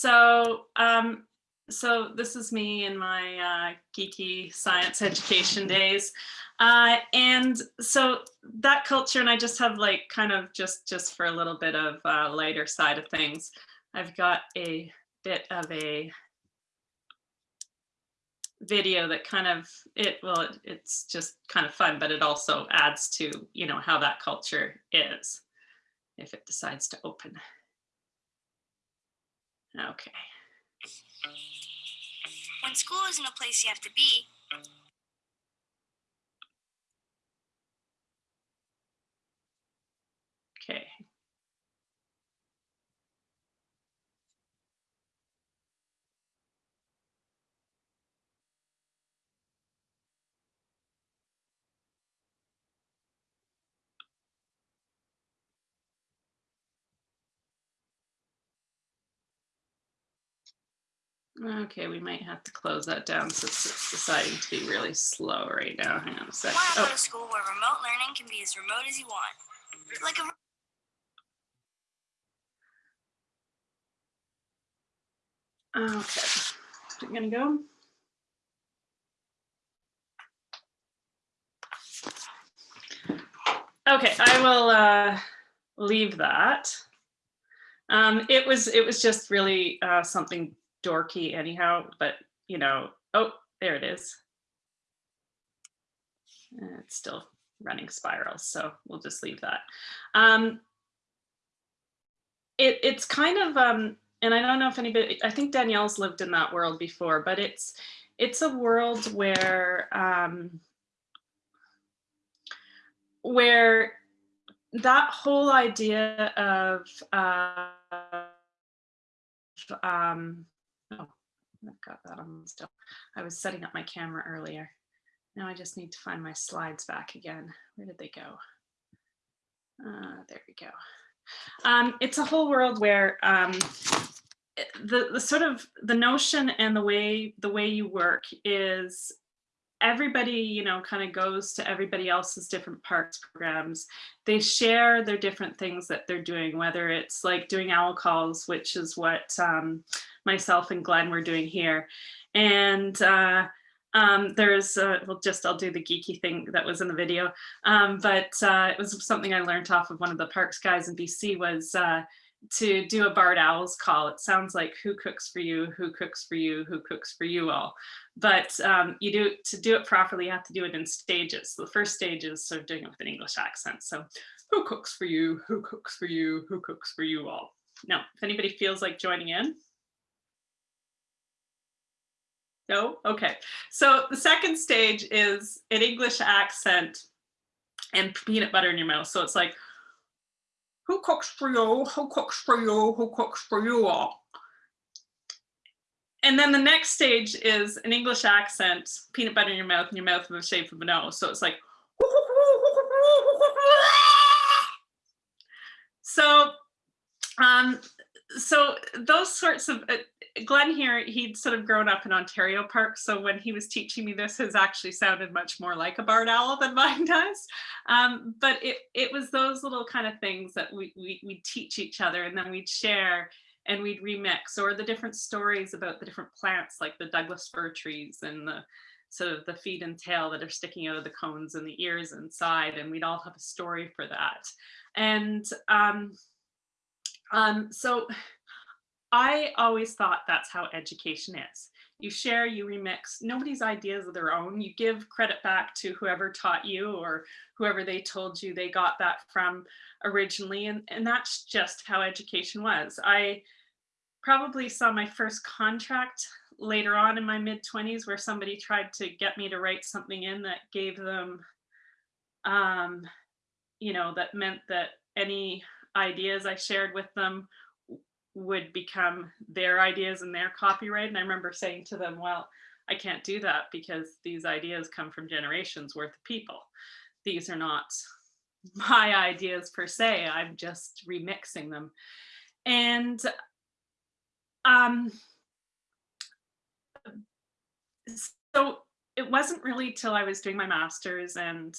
so um, so this is me in my uh, geeky science education days. Uh, and so that culture, and I just have like kind of just just for a little bit of uh, lighter side of things, I've got a bit of a video that kind of it well it, it's just kind of fun but it also adds to you know how that culture is if it decides to open okay. When school isn't a place you have to be okay Okay, we might have to close that down since it's deciding to be really slow right now. Hang on a sec. want to go Oh, to school where remote learning can be as remote as you want like a okay. I'm gonna go. Okay, I will uh, leave that. Um, it was it was just really uh, something dorky anyhow, but you know, oh, there it is. It's still running spirals, so we'll just leave that. Um, it, it's kind of, um, and I don't know if anybody, I think Danielle's lived in that world before, but it's, it's a world where, um, where that whole idea of, uh, um, oh, I've got that on still. I was setting up my camera earlier. Now I just need to find my slides back again. Where did they go? Uh, there we go. Um, it's a whole world where um, the, the sort of the notion and the way the way you work is everybody, you know, kind of goes to everybody else's different parks programs. They share their different things that they're doing, whether it's like doing owl calls, which is what um, myself and Glenn were doing here. And uh, um, there's, uh, well, just I'll do the geeky thing that was in the video. Um, but uh, it was something I learned off of one of the parks guys in BC was uh, to do a barred owls call. It sounds like who cooks for you, who cooks for you, who cooks for you all. But um, you do to do it properly, you have to do it in stages. So the first stage is sort of doing it with an English accent. So who cooks for you, who cooks for you, who cooks for you all. Now, if anybody feels like joining in, no? Okay. So the second stage is an English accent and peanut butter in your mouth. So it's like, who cooks for you? Who cooks for you? Who cooks for you all? And then the next stage is an English accent, peanut butter in your mouth and your mouth in the shape of a nose. So it's like, so um, so those sorts of uh, Glenn here, he'd sort of grown up in Ontario Park. So when he was teaching me this has actually sounded much more like a barred owl than mine does. Um, but it, it was those little kind of things that we, we, we'd teach each other and then we'd share and we'd remix or the different stories about the different plants like the Douglas fir trees and the sort of the feet and tail that are sticking out of the cones and the ears inside. And we'd all have a story for that. And um, um, so I always thought that's how education is. You share, you remix, nobody's ideas of their own. You give credit back to whoever taught you or whoever they told you they got that from originally. And, and that's just how education was. I probably saw my first contract later on in my mid 20s where somebody tried to get me to write something in that gave them, um, you know, that meant that any ideas I shared with them would become their ideas and their copyright. And I remember saying to them, well, I can't do that because these ideas come from generations worth of people. These are not my ideas per se, I'm just remixing them. And um, so it wasn't really till I was doing my master's and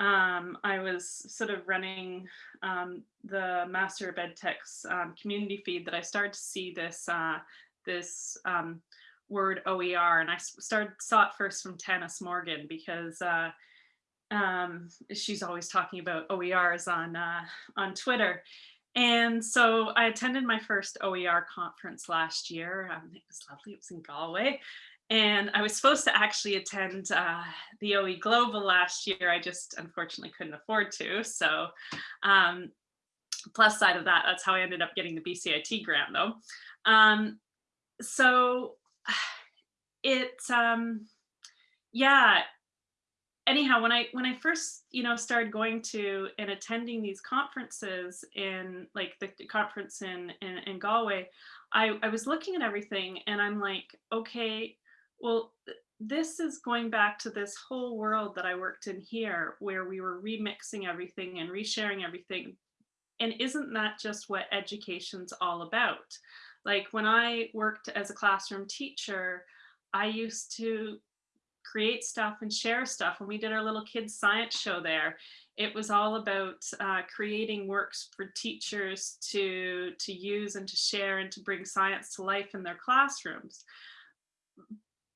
um, I was sort of running um, the Master of Ed Tech's um, community feed that I started to see this uh, this um, word OER, and I started saw it first from Tannis Morgan because uh, um, she's always talking about OERs on uh, on Twitter. And so I attended my first OER conference last year. Um, it was lovely. It was in Galway. And I was supposed to actually attend uh, the OE Global last year. I just unfortunately couldn't afford to. So um, plus side of that, that's how I ended up getting the BCIT grant though. Um, so it, um, yeah, anyhow, when I when I first you know started going to and attending these conferences in like the, conference in, in in Galway, I I was looking at everything and I'm like, okay, well this is going back to this whole world that I worked in here, where we were remixing everything and resharing everything, and isn't that just what education's all about? Like when I worked as a classroom teacher, I used to create stuff and share stuff. When we did our little kids science show there, it was all about uh, creating works for teachers to, to use and to share and to bring science to life in their classrooms.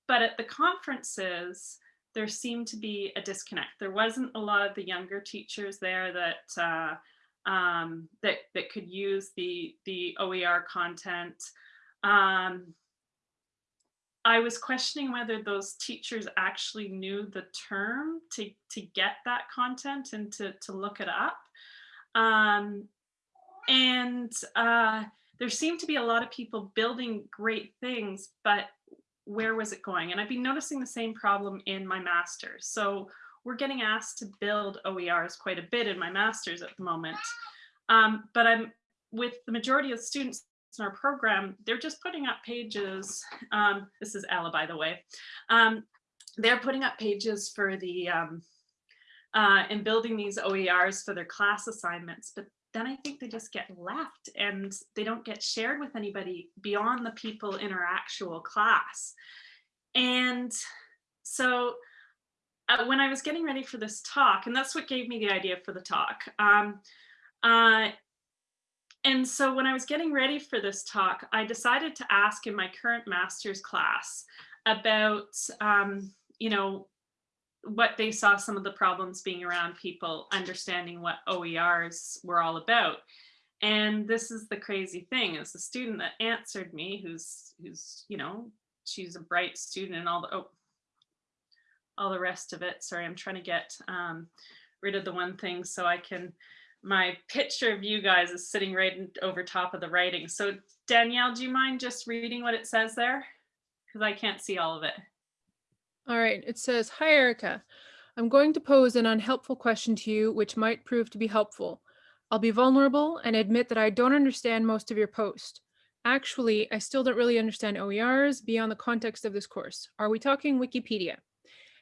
But at the conferences, there seemed to be a disconnect. There wasn't a lot of the younger teachers there that uh, um, that that could use the the OER content. Um, I was questioning whether those teachers actually knew the term to, to get that content and to, to look it up. Um, and uh, there seemed to be a lot of people building great things, but where was it going? And I've been noticing the same problem in my master's. So we're getting asked to build OERs quite a bit in my master's at the moment. Um, but I'm with the majority of students in our program, they're just putting up pages. Um, this is Ella, by the way. Um, they're putting up pages for the um, uh, and building these OERs for their class assignments, but then I think they just get left and they don't get shared with anybody beyond the people in our actual class. And so uh, when I was getting ready for this talk, and that's what gave me the idea for the talk, um, uh, and so when I was getting ready for this talk, I decided to ask in my current master's class about, um, you know, what they saw some of the problems being around people understanding what OERs were all about. And this is the crazy thing is the student that answered me, who's, who's, you know, she's a bright student and all the, oh, all the rest of it. Sorry, I'm trying to get um, rid of the one thing so I can my picture of you guys is sitting right over top of the writing. So Danielle, do you mind just reading what it says there? Because I can't see all of it. All right, it says, Hi, Erica. I'm going to pose an unhelpful question to you, which might prove to be helpful. I'll be vulnerable and admit that I don't understand most of your post. Actually, I still don't really understand OERs beyond the context of this course. Are we talking Wikipedia?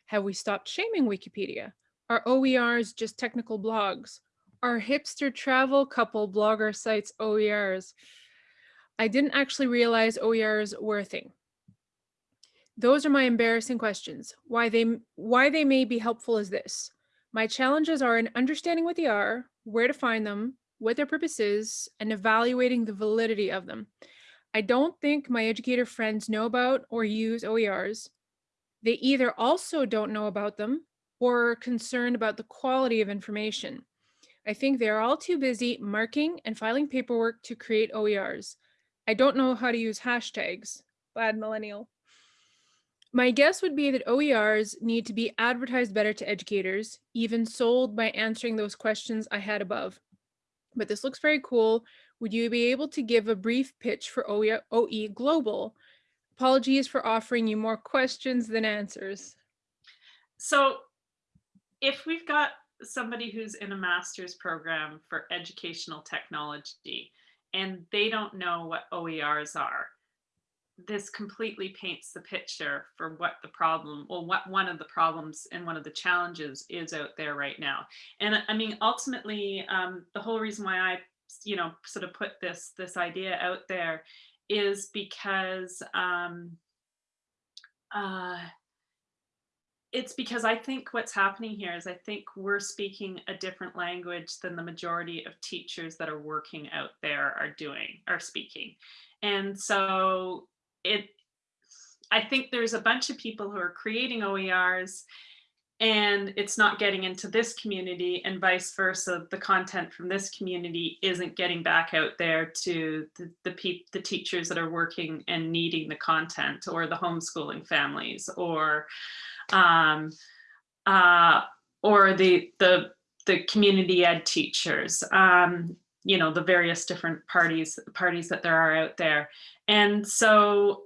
Have we stopped shaming Wikipedia? Are OERs just technical blogs? Are hipster travel couple blogger sites OERs? I didn't actually realize OERs were a thing. Those are my embarrassing questions. Why they why they may be helpful is this. My challenges are in understanding what they are, where to find them, what their purpose is, and evaluating the validity of them. I don't think my educator friends know about or use OERs. They either also don't know about them or are concerned about the quality of information. I think they are all too busy marking and filing paperwork to create OERs. I don't know how to use hashtags. Bad millennial. My guess would be that OERs need to be advertised better to educators, even sold by answering those questions I had above. But this looks very cool. Would you be able to give a brief pitch for OE, OE Global? Apologies for offering you more questions than answers. So if we've got somebody who's in a master's program for educational technology and they don't know what OERs are, this completely paints the picture for what the problem, well, what one of the problems and one of the challenges is out there right now. And I mean, ultimately, um, the whole reason why I, you know, sort of put this this idea out there is because um, uh, it's because I think what's happening here is I think we're speaking a different language than the majority of teachers that are working out there are doing, are speaking. And so it, I think there's a bunch of people who are creating OERs and it's not getting into this community and vice versa. The content from this community isn't getting back out there to the, the, the teachers that are working and needing the content or the homeschooling families or um, uh, or the, the, the community ed teachers, um, you know, the various different parties, parties that there are out there. And so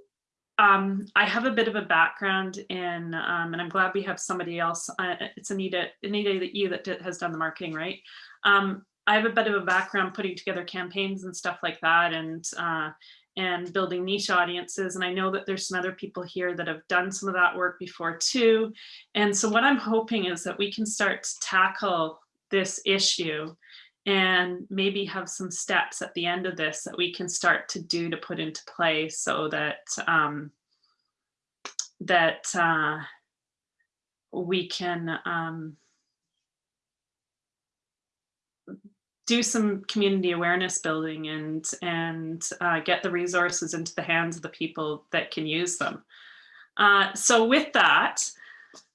um, I have a bit of a background in, um, and I'm glad we have somebody else. Uh, it's Anita, Anita, that you that has done the marketing, right? Um, I have a bit of a background putting together campaigns and stuff like that, and uh, and building niche audiences. And I know that there's some other people here that have done some of that work before too. And so what I'm hoping is that we can start to tackle this issue and maybe have some steps at the end of this that we can start to do to put into place so that um, that uh, we can um, do some community awareness building and and uh, get the resources into the hands of the people that can use them. Uh, so with that,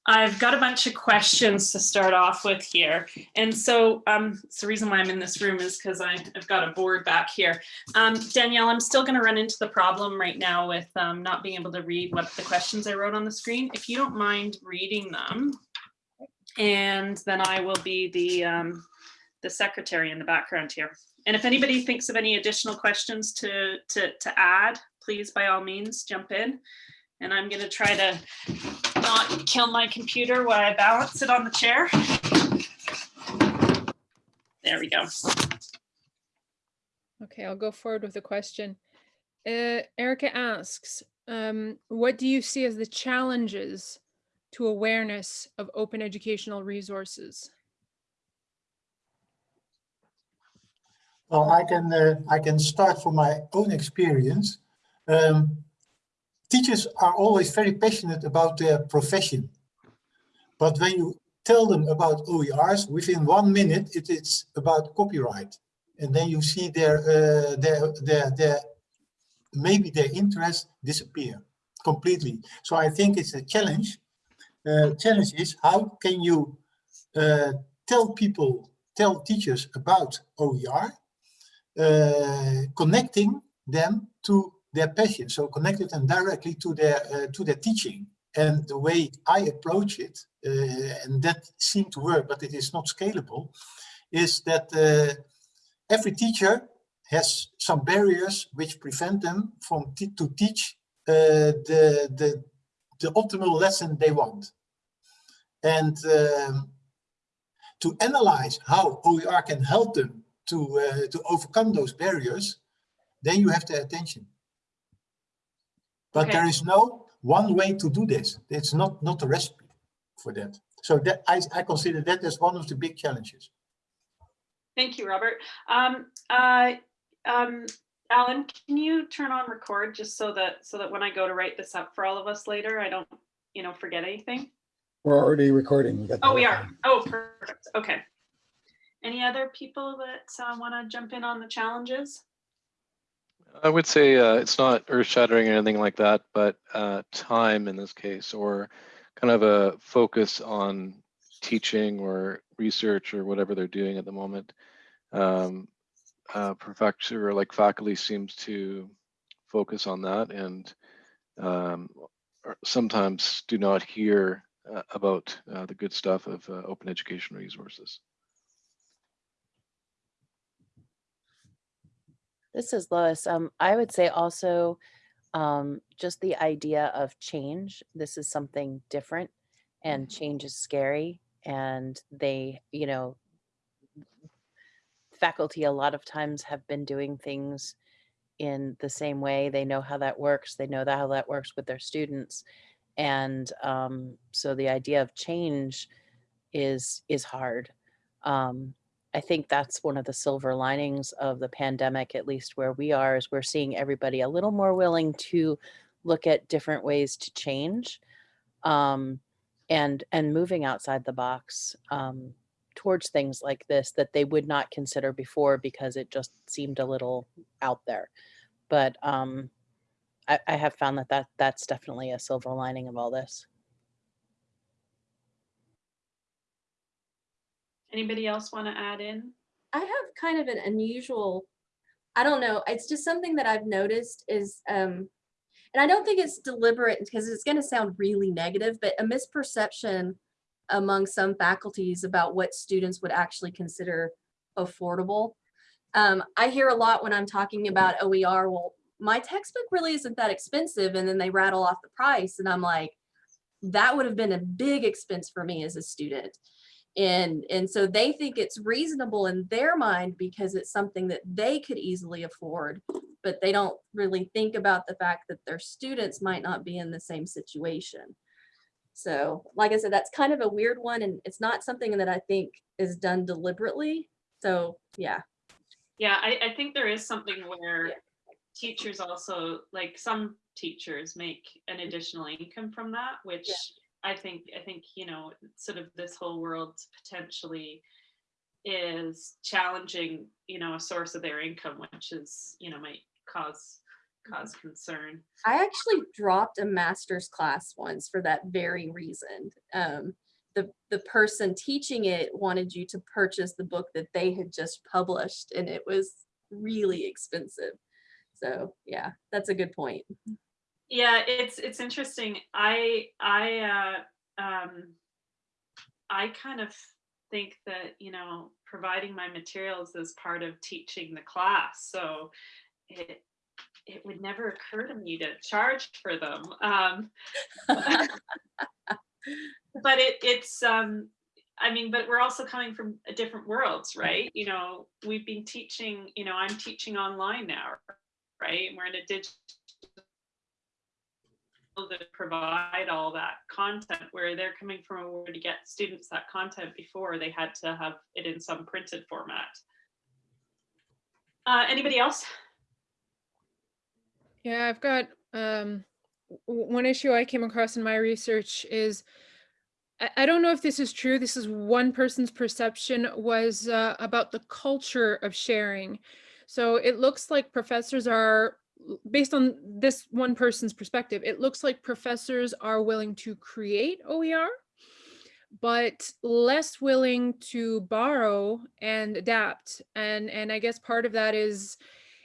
I've got a bunch of questions to start off with here. And so um, it's the reason why I'm in this room is because I've got a board back here. Um, Danielle, I'm still going to run into the problem right now with um, not being able to read what the questions I wrote on the screen. If you don't mind reading them, and then I will be the, um, the secretary in the background here. And if anybody thinks of any additional questions to, to, to add, please, by all means, jump in. And I'm going to try to not kill my computer while I balance it on the chair. There we go. Okay, I'll go forward with a question. Uh, Erica asks, um, what do you see as the challenges to awareness of open educational resources? Well, I can uh, I can start from my own experience. Um, teachers are always very passionate about their profession, but when you tell them about OERs, within one minute it is about copyright, and then you see their uh, their their their maybe their interest disappear completely. So I think it's a challenge. Uh, challenge is how can you uh, tell people, tell teachers about OER uh, connecting them to their passion. So connected them directly to their uh, to their teaching. And the way I approach it, uh, and that seemed to work, but it is not scalable, is that uh, every teacher has some barriers which prevent them from to teach uh, the, the, the optimal lesson they want. And um, to analyze how OER can help them to uh, to overcome those barriers, then you have their attention. But Okay. there is no one way to do this. It's not not a recipe for that. So that I, I consider that as one of the big challenges. Thank you, Robert. Um, uh, um, Alan, can you turn on record just so that so that when I go to write this up for all of us later, I don't, you know, forget anything? We're already recording. We got Oh, we are. Oh, perfect. Okay. Any other people that uh, want to jump in on the challenges? I would say uh, it's not earth shattering or anything like that, but uh, time in this case, or kind of a focus on teaching or research or whatever they're doing at the moment. Um, uh, professor or like faculty seems to focus on that and um, sometimes do not hear uh, about uh, the good stuff of uh, open education resources. This is Lois. Um, I would say also um, just the idea of change. This is something different and change is scary. And they, you know, faculty a lot of times have been doing things in the same way. They know how that works. They know that how that works with their students. And um, so the idea of change is is hard. Um, I think that's one of the silver linings of the pandemic, at least where we are, is we're seeing everybody a little more willing to look at different ways to change. Um, and and moving outside the box um, towards things like this that they would not consider before because it just seemed a little out there. But um, I, I have found that, that that's definitely a silver lining of all this. Anybody else want to add in? I have kind of an unusual, I don't know, it's just something that I've noticed is, um, and I don't think it's deliberate because it's going to sound really negative, but a misperception among some faculties about what students would actually consider affordable. Um, I hear a lot when I'm talking about OER, well, my textbook really isn't that expensive. And then they rattle off the price and I'm like, that would have been a big expense for me as a student and and so they think it's reasonable in their mind because it's something that they could easily afford but they don't really think about the fact that their students might not be in the same situation. So like i said that's kind of a weird one and it's not something that i think is done deliberately. So yeah. Yeah, I, I think there is something where Yeah. teachers also, like some teachers make an additional income from that, which I think, I think, you know, sort of this whole world potentially is challenging, you know, a source of their income, which is, you know, might cause, cause concern. i actually dropped a master's class once for that very reason. Um the the person teaching it wanted you to purchase the book that they had just published and it was really expensive. So yeah that's a good point Yeah, it's it's interesting. I I uh, um, I kind of think that you know providing my materials is part of teaching the class, so it it would never occur to me to charge for them. Um, but it it's um, I mean, but we're also coming from different worlds, right? You know, we've been teaching. You know, I'm teaching online now, right? And We're in a digital to provide all that content where they're coming from where to get students that content before they had to have it in some printed format. Uh, anybody else? Yeah, I've got um, one issue I came across in my research is I, I don't know if this is true. This is one person's perception was uh, about the culture of sharing. So it looks like professors are, based on this one person's perspective, it looks like professors are willing to create OER, but less willing to borrow and adapt. And and I guess part of that is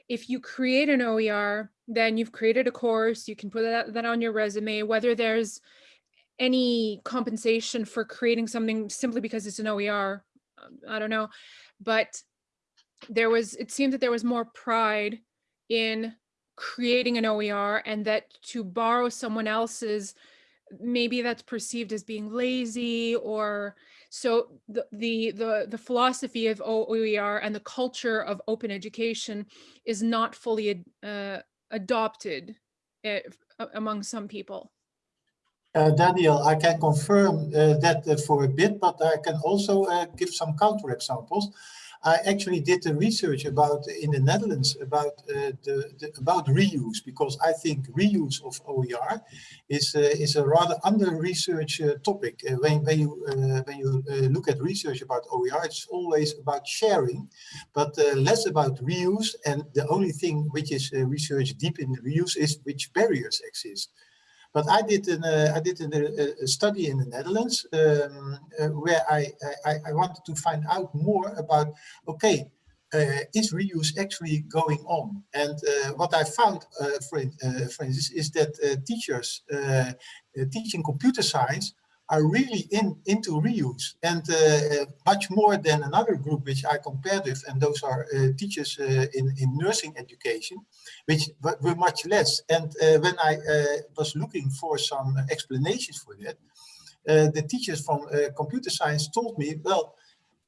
if you create an OER, then you've created a course, you can put that, that on your resume, whether there's any compensation for creating something simply because it's an OER, I don't know. But there was, it seemed that there was more pride in creating an OER and that to borrow someone else's, maybe that's perceived as being lazy or so the the the, the philosophy of OER and the culture of open education is not fully uh, adopted uh, among some people. Uh, Daniel, I can confirm uh, that uh, for a bit, but I can also uh, give some counterexamples. I actually did the research about in the Netherlands about uh, the, the about reuse because I think reuse of OER is uh, is a rather under researched uh, topic. Uh, when when you uh, when you uh, look at research about OER, it's always about sharing, but less about reuse. And the only thing which is researched deep in the reuse is which barriers exist. But I did an uh, I did a, a study in the Netherlands um, uh, where I, I I wanted to find out more about okay uh, is reuse actually going on? And uh, what I found, uh, for, uh, for instance, is that uh, teachers uh, uh, teaching computer science are really in into reuse and uh, much more than another group which I compared with, and those are uh, teachers uh, in, in nursing education, which were much less. And uh, when I uh, was looking for some explanations for that, uh, the teachers from computer science told me, well,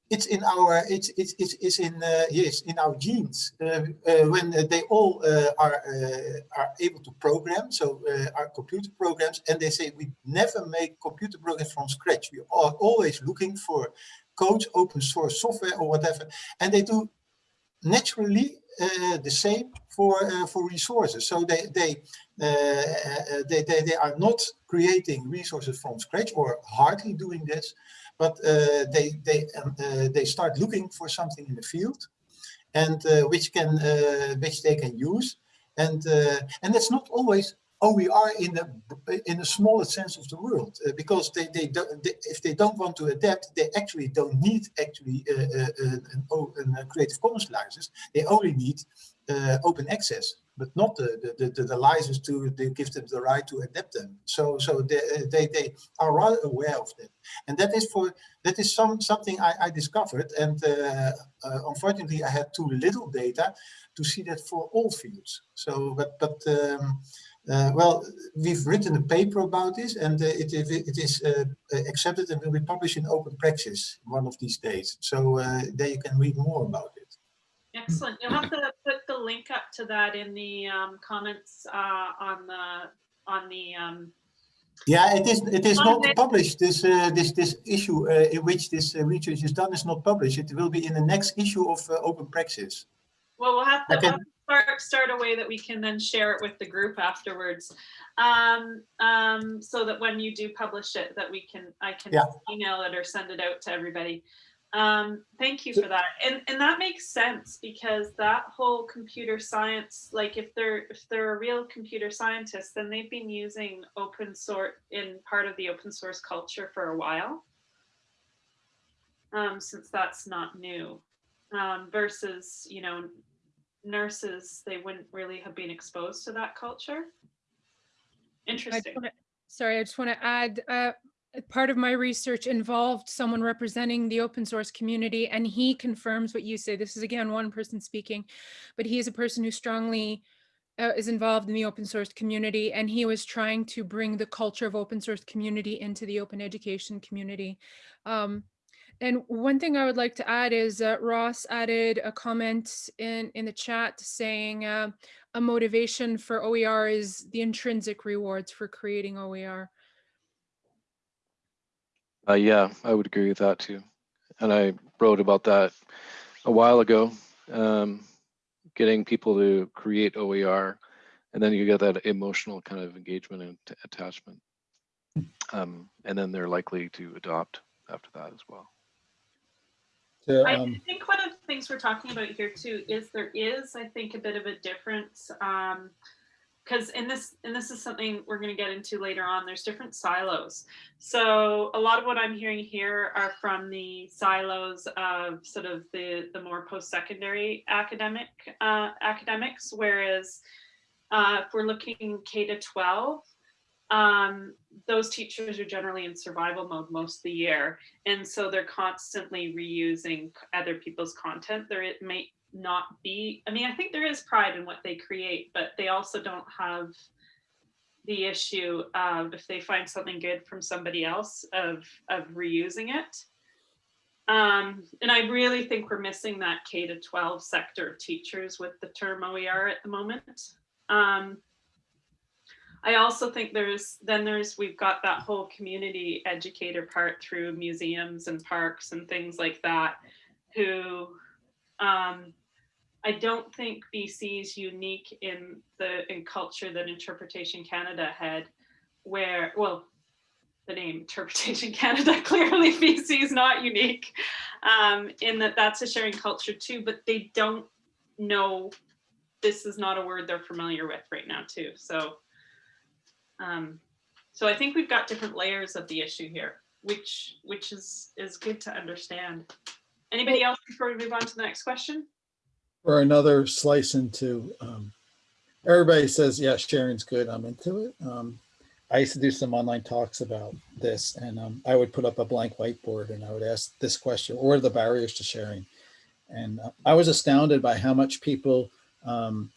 it's in our it's it's it's, it's in uh, yes in our genes uh, uh, when uh, they all uh, are uh, are able to program so our computer programs and they say we never make computer programs from scratch we are always looking for code open source software or whatever and they do naturally the same for for resources. So they they, they they they are not creating resources from scratch or hardly doing this, but uh, they they um, uh, they start looking for something in the field, and uh, which can which they can use, and and that's not always OER in the in the smallest sense of the world uh, because they they don't they, if they don't want to adapt they actually don't need actually uh, uh, an, an, uh, Creative Commons license. They only need open access but not the the, the, the license to, to give them the right to adapt them so so they uh, they, they are rather aware of that and that is for that is some something I, I discovered and uh, uh, unfortunately I had too little data to see that for all fields so but but um, uh, well, we've written a paper about this and uh, it, it, it is uh, uh, accepted and will be published in open praxis one of these days. So uh, there you can read more about it. Excellent. You'll have to put the link up to that in the um, comments uh, on the, on the, um, Yeah, it is. It is not published. This uh, this this issue uh, in which this uh, research is done is not published. It will be in the next issue of uh, Open Praxis. well, we'll have to Okay. we'll start, start a way that we can then share it with the group afterwards. Um, um, so that when you do publish it, that we can, I can Yeah. email it or send it out to everybody. Um, thank you for that. And, and that makes sense because that whole computer science, like if they're, if they're a real computer scientist, then they've been using open source in part of the open source culture for a while. Um, since that's not new, um, versus, you know, nurses, they wouldn't really have been exposed to that culture. I Interesting. wanna- Sorry, I just want to add, uh, a part of my research involved someone representing the open source community and he confirms what you say. This is again, one person speaking, but he is a person who strongly uh, is involved in the open source community and he was trying to bring the culture of open source community into the open education community. Um, and one thing I would like to add is uh, Ross added a comment in, in the chat saying uh, a motivation for OER is the intrinsic rewards for creating OER. Uh, yeah, I would agree with that too. And I wrote about that a while ago, um, getting people to create OER, and then you get that emotional kind of engagement and attachment. Um, and then they're likely to adopt after that as well. So, I um, think one of the things we're talking about here too is there is, I think, a bit of a difference. Um, because in this and this is something we're going to get into later on. There's different silos. So a lot of what I'm hearing here are from the silos of sort of the the more post-secondary academic uh, academics, whereas uh, if we're looking K to 12, um, those teachers are generally in survival mode most of the year. And so they're constantly reusing other people's content. There it may not be, I mean, I think there is pride in what they create, but they also don't have the issue of if they find something good from somebody else of of reusing it. Um, and I really think we're missing that K to 12 sector of teachers with the term OER at the moment. Um, I also think there's then there's we've got that whole community educator part through museums and parks and things like that who um, I don't think BC is unique in the in culture that Interpretation Canada had where well the name Interpretation Canada clearly BC is not unique um, in that that's a sharing culture too but they don't know this is not a word they're familiar with right now too so um, so I think we've got different layers of the issue here, which which is is good to understand. Anybody else before we move on to the next question? Or another slice into, um, everybody says, yeah, sharing's good. I'm into it. Um, I used to do some online talks about this and, um, I would put up a blank whiteboard and I would ask this question, what are the barriers to sharing? And uh, I was astounded by how much people, um,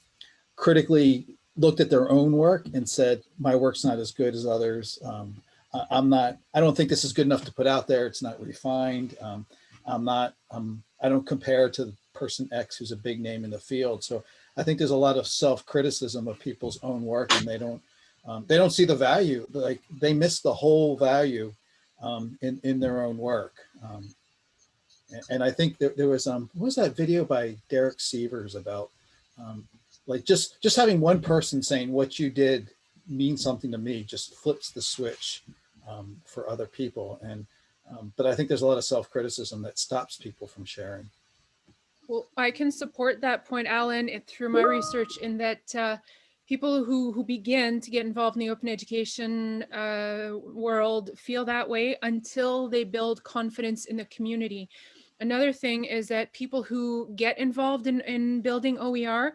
critically looked at their own work and said, my work's not as good as others. Um, I, I'm not, I don't think this is good enough to put out there. It's not refined. Um, I'm not, um, I don't compare to person X who's a big name in the field. So I think there's a lot of self-criticism of people's own work and they don't, um, they don't see the value, like they miss the whole value um, in, in their own work. Um, and, I think that there was, um, what was that video by Derek Sievers about Um, like just just having one person saying what you did means something to me just flips the switch um, for other people. And um, but I think there's a lot of self-criticism that stops people from sharing. Well, I can support that point, Alan, through my research in that uh, people who, who begin to get involved in the open education uh, world feel that way until they build confidence in the community. Another thing is that people who get involved in, in building OER,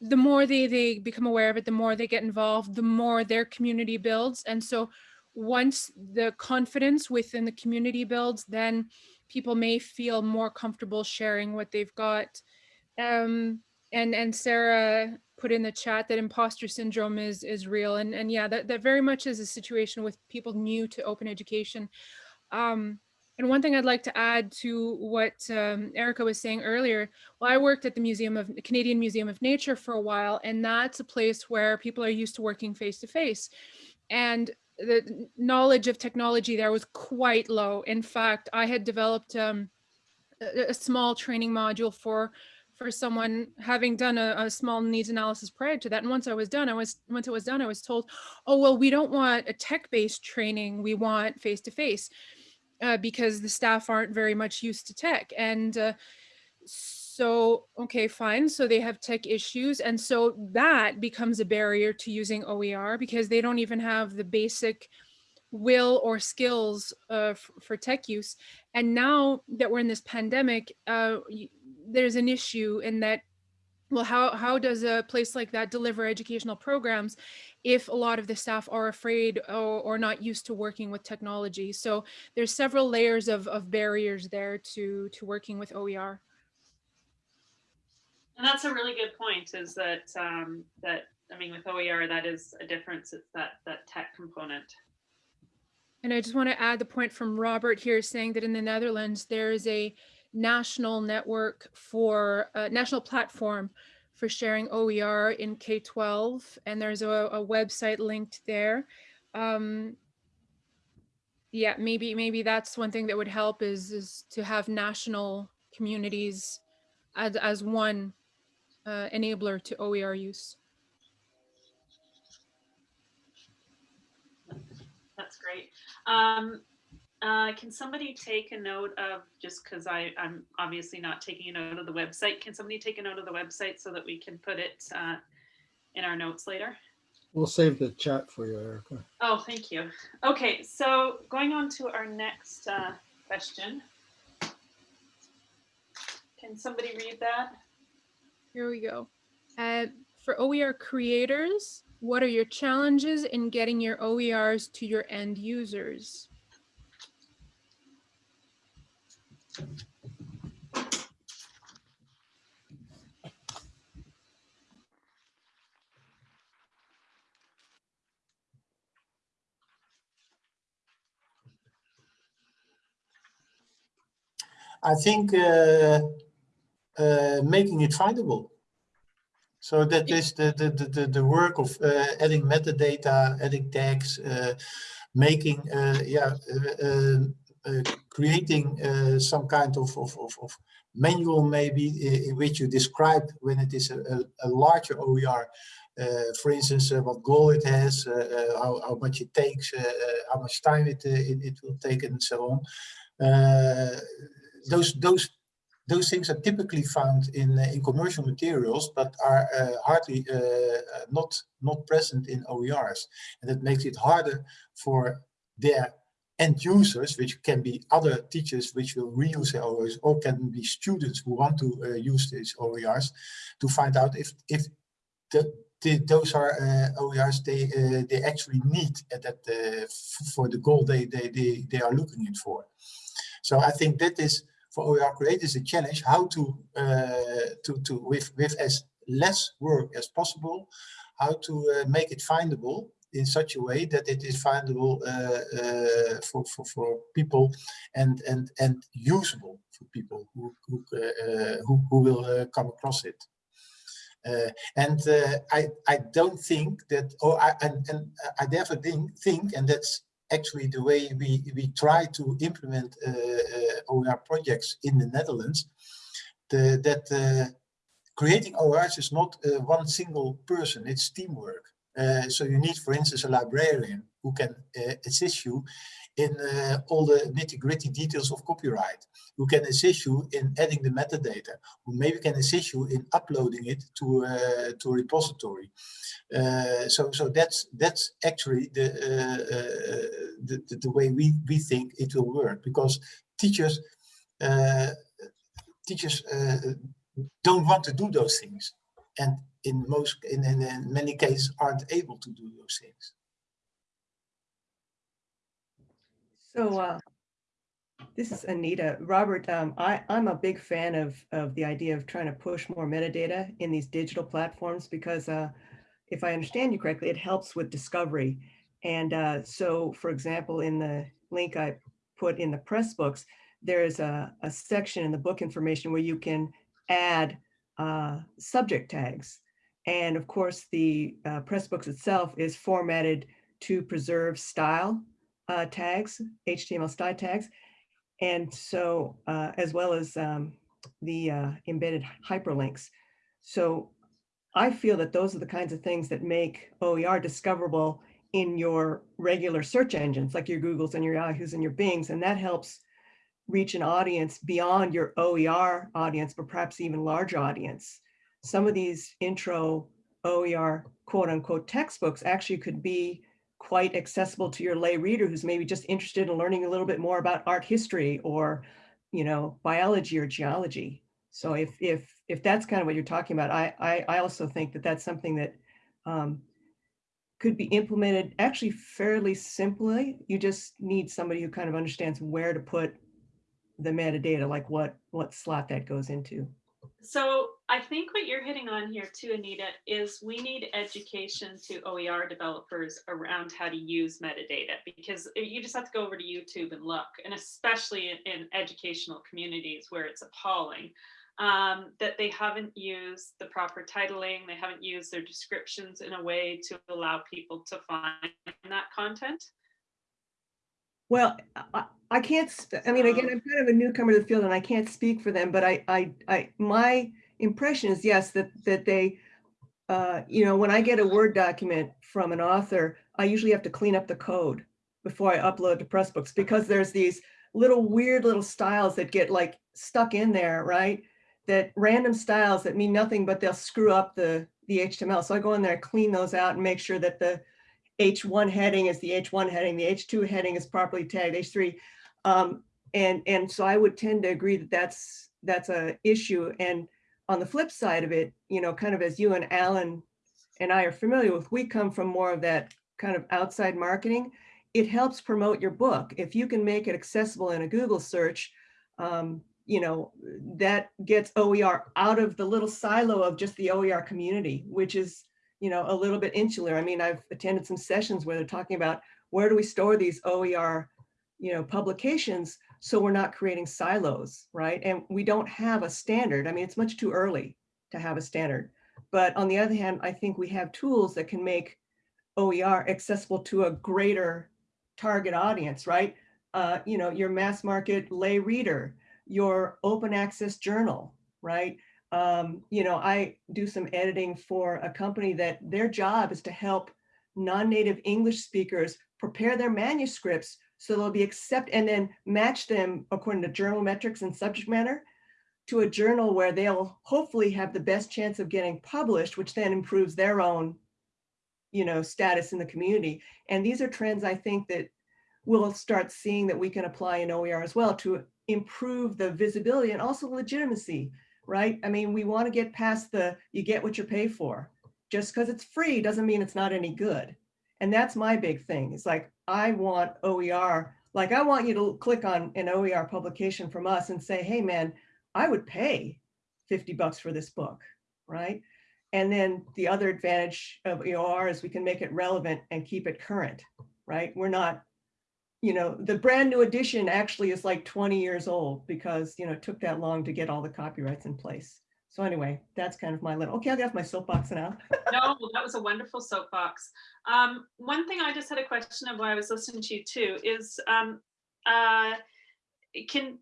the more they, they become aware of it, the more they get involved, the more their community builds. And so once the confidence within the community builds, then people may feel more comfortable sharing what they've got. Um, and and Sarah put in the chat that imposter syndrome is is real, and and yeah, that that very much is a situation with people new to open education. Um, and one thing I'd like to add to what um, Erica was saying earlier, well, I worked at the Museum of the Canadian Museum of Nature for a while, and that's a place where people are used to working face to face. And the knowledge of technology there was quite low. In fact, I had developed um, a, a small training module for for someone having done a, a, small needs analysis prior to that. And once I was done, I was once it was done, I was told, oh well, we don't want a tech-based training. We want face-to-face uh, because the staff aren't very much used to tech. And uh, so, okay, fine. So they have tech issues. And so that becomes a barrier to using OER because they don't even have the basic will or skills uh, for tech use. And now that we're in this pandemic, uh, there's an issue in that, well, how, how does a place like that deliver educational programs if a lot of the staff are afraid or, or not used to working with technology? So there's several layers of, of barriers there to, to working with OER. And that's a really good point is that, um, that, I mean, with OER, that is a difference. It's that, that tech component. And I just want to add the point from Robert here saying that in the Netherlands, there is a national network for a national platform for sharing OER in K-12. And there's a, a website linked there. Um, yeah, maybe, maybe that's one thing that would help is, is to have national communities as, as one uh, enabler to OER use. That's great. Um, uh, can somebody take a note of, just because I'm obviously not taking a note of the website, can somebody take a note of the website so that we can put it uh, in our notes later? We'll save the chat for you, Erica. Oh, thank you. Okay, so going on to our next uh, question. Can somebody read that? Here we go. Uh, for OER creators, what are your challenges in getting your OERs to your end users? I think uh, uh, making it findable. So that is the, the, the, the work of uh, adding metadata, adding tags, uh, making, uh, yeah, uh, uh, creating some kind of, of, of, of, manual maybe in which you describe when it is a, a, a larger OER, for instance, what goal it has, how, how much it takes, how much time it, it, it, will take and so on. those, those those things are typically found in uh, in commercial materials, but are uh, hardly uh, not not present in OERs, and that makes it harder for their end users, which can be other teachers which will reuse their OERs, or can be students who want to uh, use these OERs, to find out if if the, the, those are uh, OERs they uh, they actually need at that for the goal they they they they are looking it for. So I think that is for OER creators a challenge how to uh, to to with with as less work as possible, how to uh, make it findable in such a way that it is findable uh, for, for for people and and and usable for people who who uh, who, who, will come across it. Uh, and uh, I I don't think that or I and, and I think think and that's actually the way we, we try to implement uh, uh, OER projects in the Netherlands, the, that uh, creating ORs is not one single person, it's teamwork. So you need, for instance, a librarian who can assist you in uh, all the nitty gritty details of copyright, who can assist you in adding the metadata, who maybe can assist you in uploading it to, uh, to a repository. Uh, so, so that's that's actually the, uh, uh, the, the the way we we think it will work because teachers uh, teachers don't want to do those things, and in most in, in, in many cases aren't able to do those things. So uh, this is Anita. Robert, um, I, I'm a big fan of, of the idea of trying to push more metadata in these digital platforms because uh, if I understand you correctly, it helps with discovery. And uh, so, for example, in the link I put in the Pressbooks, there's a, a section in the book information where you can add uh, subject tags. And of course, the uh, Pressbooks itself is formatted to preserve style uh, tags, HTML style tags. And so, uh, as well as um, the uh, embedded hyperlinks. So I feel that those are the kinds of things that make OER discoverable in your regular search engines, like your Googles and your Yahoos and your Bings, and that helps reach an audience beyond your OER audience, but perhaps even larger audience. Some of these intro OER quote unquote textbooks actually could be quite accessible to your lay reader who's maybe just interested in learning a little bit more about art history or, you know, biology or geology. So if if if that's kind of what you're talking about, I I, I also think that that's something that um, could be implemented actually fairly simply. You just need somebody who kind of understands where to put the metadata, like what what slot that goes into. So I think what you're hitting on here too, Anita, is we need education to OER developers around how to use metadata because you just have to go over to YouTube and look, and especially in, in educational communities where it's appalling um, that they haven't used the proper titling, they haven't used their descriptions in a way to allow people to find that content. Well, I, I can't, I mean, again, I'm kind of a newcomer to the field and I can't speak for them, but I, I, I, my impression is yes, that, that they, uh, you know, when I get a Word document from an author, I usually have to clean up the code before I upload to Pressbooks because there's these little weird little styles that get like stuck in there, right? That random styles that mean nothing, but they'll screw up the, the HTML. So I go in there, clean those out and make sure that the H1 heading is the H1 heading, the H2 heading is properly tagged, H3. Um, and, and so I would tend to agree that that's, that's a issue. And on the flip side of it, you know, kind of as you and Alan and I are familiar with, we come from more of that kind of outside marketing. It helps promote your book. If you can make it accessible in a Google search, um, you know, that gets OER out of the little silo of just the OER community, which is, you know, a little bit insular. I mean, I've attended some sessions where they're talking about where do we store these OER, you know, publications so we're not creating silos, right? And we don't have a standard. I mean, it's much too early to have a standard. But on the other hand, I think we have tools that can make OER accessible to a greater target audience, right? Uh, you know, your mass market lay reader, your open access journal, right? Um, you know, I do some editing for a company that their job is to help non-native English speakers prepare their manuscripts so they'll be accept and then match them according to journal metrics and subject matter to a journal where they'll hopefully have the best chance of getting published, which then improves their own, you know, status in the community. And these are trends I think that we'll start seeing that we can apply in OER as well to improve the visibility and also legitimacy, right? I mean, we want to get past the you get what you pay for. Just because it's free doesn't mean it's not any good. And that's my big thing. It's like, I want OER, like I want you to click on an OER publication from us and say, hey man, I would pay 50 bucks for this book, right? And then the other advantage of OER is we can make it relevant and keep it current, right? We're not, you know, the brand new edition actually is like 20 years old because, you know, it took that long to get all the copyrights in place. So anyway, that's kind of my little, okay, I'll get off my soapbox now. no, that was a wonderful soapbox. Um, one thing I just had a question of while I was listening to you too is, um, uh, can,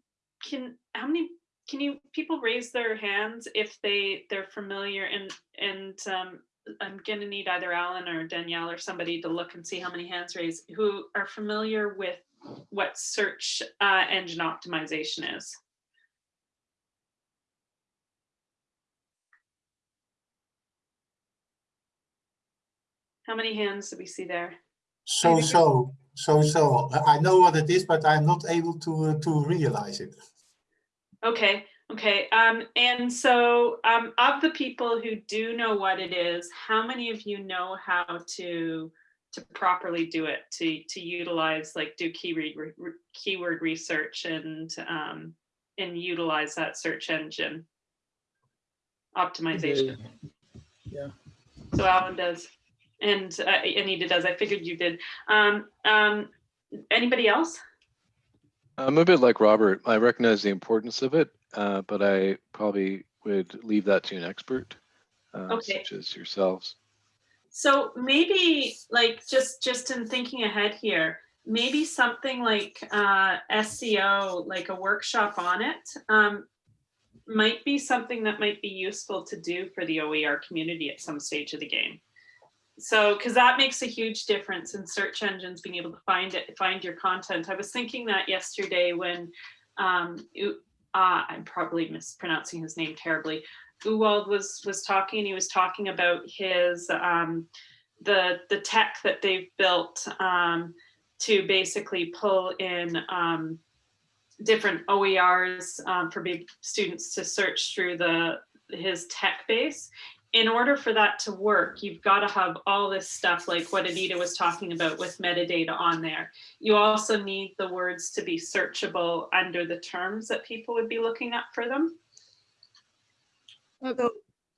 can, how many can you, people raise their hands if they, they're familiar and, and um, I'm gonna need either Alan or Danielle or somebody to look and see how many hands raised, who are familiar with what search uh, engine optimization is. How many hands do we see there? So, so, so, so, I know what it is, but I'm not able to, uh, to realize it. Okay, okay. Um, and so um, of the people who do know what it is, how many of you know how to to properly do it, to to utilize like do keyword re- re- keyword research and um, and utilize that search engine optimization? Yeah. So Alan does, and uh, Anita does. I figured you did. Um, um, anybody else? I'm a bit like Robert. I recognize the importance of it, uh, but I probably would leave that to an expert, uh, Okay. such as yourselves. So maybe like just just in thinking ahead here, maybe something like uh, SEO, like a workshop on it, um, might be something that might be useful to do for the OER community at some stage of the game. So, because that makes a huge difference in search engines being able to find it, find your content. I was thinking that yesterday when um, uh, I'm probably mispronouncing his name terribly. Uwald was was talking and he was talking about his um, the the tech that they've built um, to basically pull in um, different OERs um, for big students to search through the his tech base. In order for that to work, you've got to have all this stuff like what Anita was talking about with metadata on there. You also need the words to be searchable under the terms that people would be looking up for them. So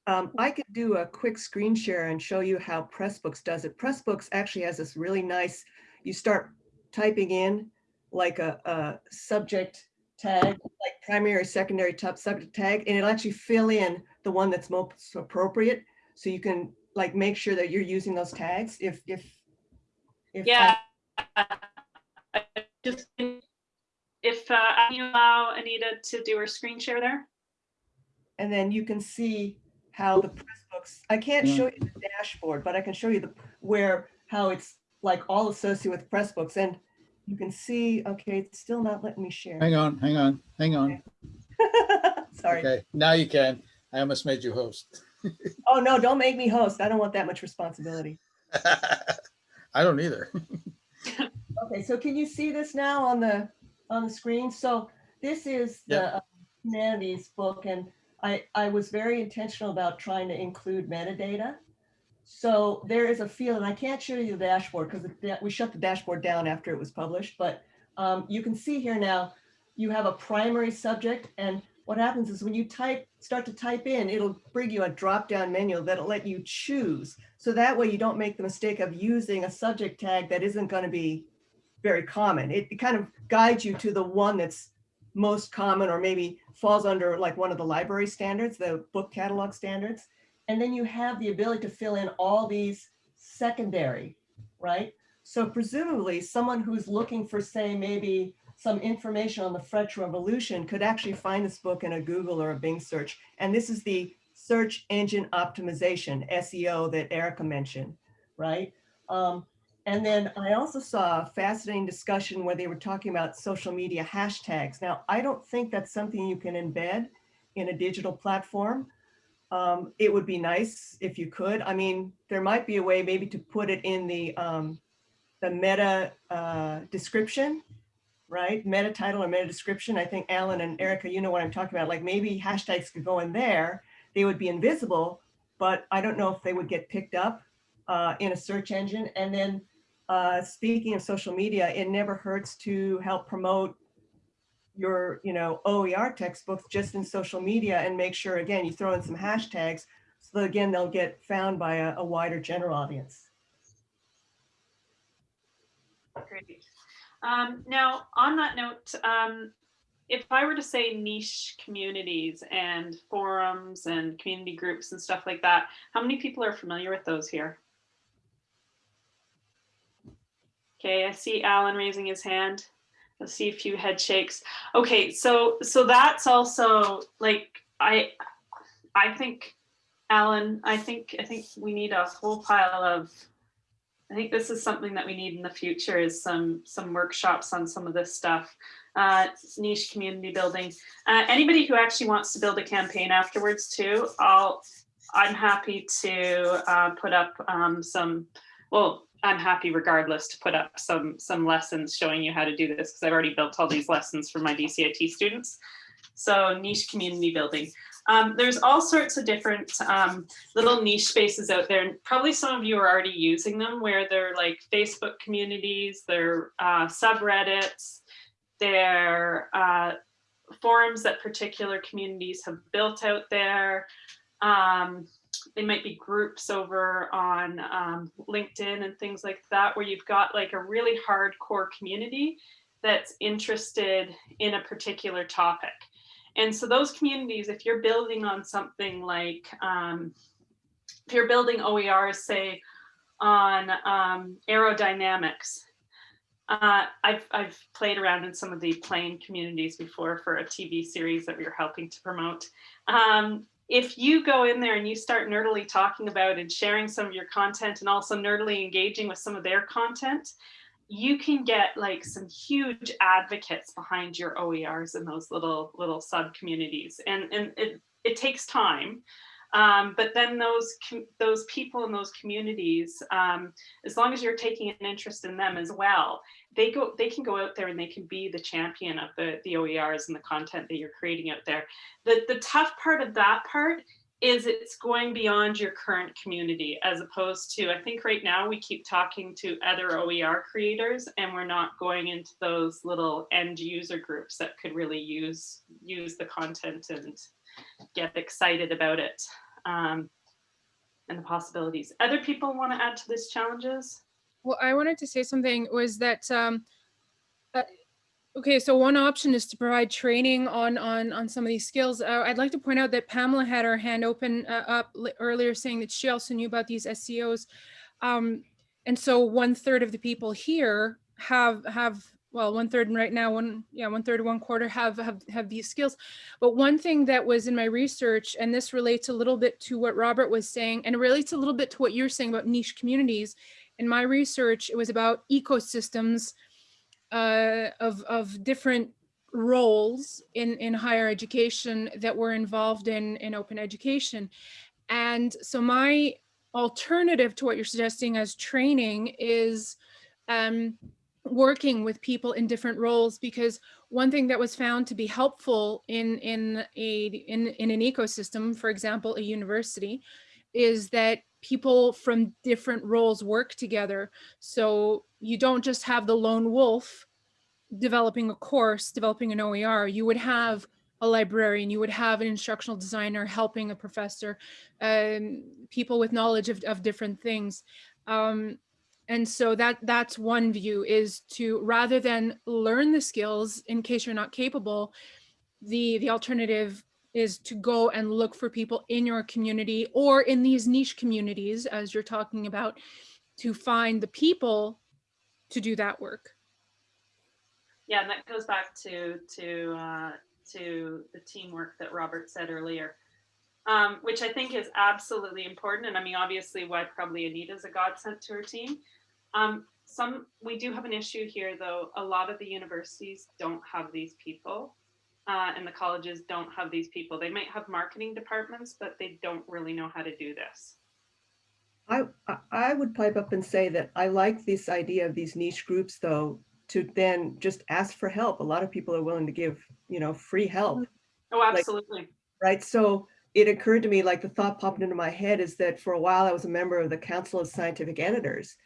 um, I could do a quick screen share and show you how Pressbooks does it. Pressbooks actually has this really nice, you start typing in like a, a subject tag, like primary, secondary, top subject tag, and it'll actually fill in the one that's most appropriate. So you can like make sure that you're using those tags if, if. if Yeah. I Just, if, uh, you allow Anita to do her screen share there? And then you can see how the Pressbooks, I can't Yeah. show you the dashboard, but I can show you the, where, how it's like all associated with Pressbooks. And you can see, okay, it's still not letting me share. Hang on, hang on, hang on. Sorry. Okay, now you can. I almost made you host. Oh, no, don't make me host. I don't want that much responsibility. I don't either. Okay, so can you see this now on the, on the screen? So this is the uh, humanities book and I, I was very intentional about trying to include metadata. So there is a field, and I can't show you the dashboard because we shut the dashboard down after it was published, but um, you can see here now, you have a primary subject and what happens is when you type, start to type in, it'll bring you a drop-down menu that'll let you choose. So that way you don't make the mistake of using a subject tag that isn't going to be very common. It, it kind of guides you to the one that's most common or maybe falls under like one of the library standards, the book catalog standards. And then you have the ability to fill in all these secondary, right? So presumably someone who's looking for say maybe some information on the French Revolution could actually find this book in a Google or a Bing search. And this is the search engine optimization, SEO that Erica mentioned, right? Um, and then I also saw a fascinating discussion where they were talking about social media hashtags. Now, I don't think that's something you can embed in a digital platform. Um, it would be nice if you could. I mean, there might be a way maybe to put it in the, um, the meta uh, description, right? Meta title or meta description. I think Alan and Erica, you know what I'm talking about. Like maybe hashtags could go in there. They would be invisible, but I don't know if they would get picked up uh, in a search engine. And then uh, speaking of social media, it never hurts to help promote your, you know, OER textbooks just in social media and make sure, again, you throw in some hashtags so that again, they'll get found by a, a wider general audience. Great. Um, now, on that note, um, if I were to say niche communities and forums and community groups and stuff like that, how many people are familiar with those here? Okay, I see Alan raising his hand. I see a few head shakes. Okay, so so that's also like I I think Alan, I think I think we need a whole pile of I think this is something that we need in the future is some some workshops on some of this stuff. Uh, niche community building. Uh, anybody who actually wants to build a campaign afterwards too, I'll I'm happy to uh, put up um, some, well, I'm happy regardless to put up some some lessons showing you how to do this because I've already built all these lessons for my DCIT students. So niche community building. Um, there's all sorts of different um, little niche spaces out there, and probably some of you are already using them where they're like Facebook communities, they're uh, subreddits, they're uh, forums that particular communities have built out there. Um, they might be groups over on um, LinkedIn and things like that, where you've got like a really hardcore community that's interested in a particular topic. And so those communities, if you're building on something like, um, if you're building OERs, say on um, aerodynamics, uh, I've, I've played around in some of the plane communities before for a TV series that we were helping to promote. Um, if you go in there and you start nerdily talking about and sharing some of your content and also nerdily engaging with some of their content, you can get like some huge advocates behind your OERs in those little little sub communities. And, and it, it takes time. Um, but then those those people in those communities, um, as long as you're taking an interest in them as well, they go they can go out there and they can be the champion of the the OERs and the content that you're creating out there. The the tough part of that part is it's going beyond your current community as opposed to I think right now we keep talking to other OER creators and we're not going into those little end user groups that could really use use the content and get excited about it um, and the possibilities. Other people want to add to this challenges? Well, I wanted to say something was that, um, okay, so one option is to provide training on on on some of these skills. Uh, I'd like to point out that Pamela had her hand open uh, up earlier saying that she also knew about these SEOs. Um, and so one third of the people here have have well, one third and right now, one, yeah, one third, one quarter have, have, have these skills. But one thing that was in my research, and this relates a little bit to what Robert was saying, and it relates a little bit to what you're saying about niche communities. In my research, it was about ecosystems uh, of, of different roles in, in higher education that were involved in, in open education. And so my alternative to what you're suggesting as training is um, working with people in different roles because one thing that was found to be helpful in in a in, in an ecosystem for example a university is that people from different roles work together. So you don't just have the lone wolf developing a course developing an oer you would have a librarian. You would have an instructional designer helping a professor um, people with knowledge of, of different things. Um, and so that that's one view is to rather than learn the skills in case you're not capable, the the alternative is to go and look for people in your community or in these niche communities as you're talking about to find the people to do that work. Yeah, and that goes back to to uh, to the teamwork that Robert said earlier um, which I think is absolutely important. And I mean, obviously why probably Anita's a godsend to her team. Um, some, we do have an issue here though. A lot of the universities don't have these people uh, and the colleges don't have these people. They might have marketing departments, but they don't really know how to do this. I, I would pipe up and say that I like this idea of these niche groups though, to then just ask for help. A lot of people are willing to give, you know, free help. Oh, absolutely. Like, right. So it occurred to me like the thought popped into my head is that for a while I was a member of the Council of Scientific Editors.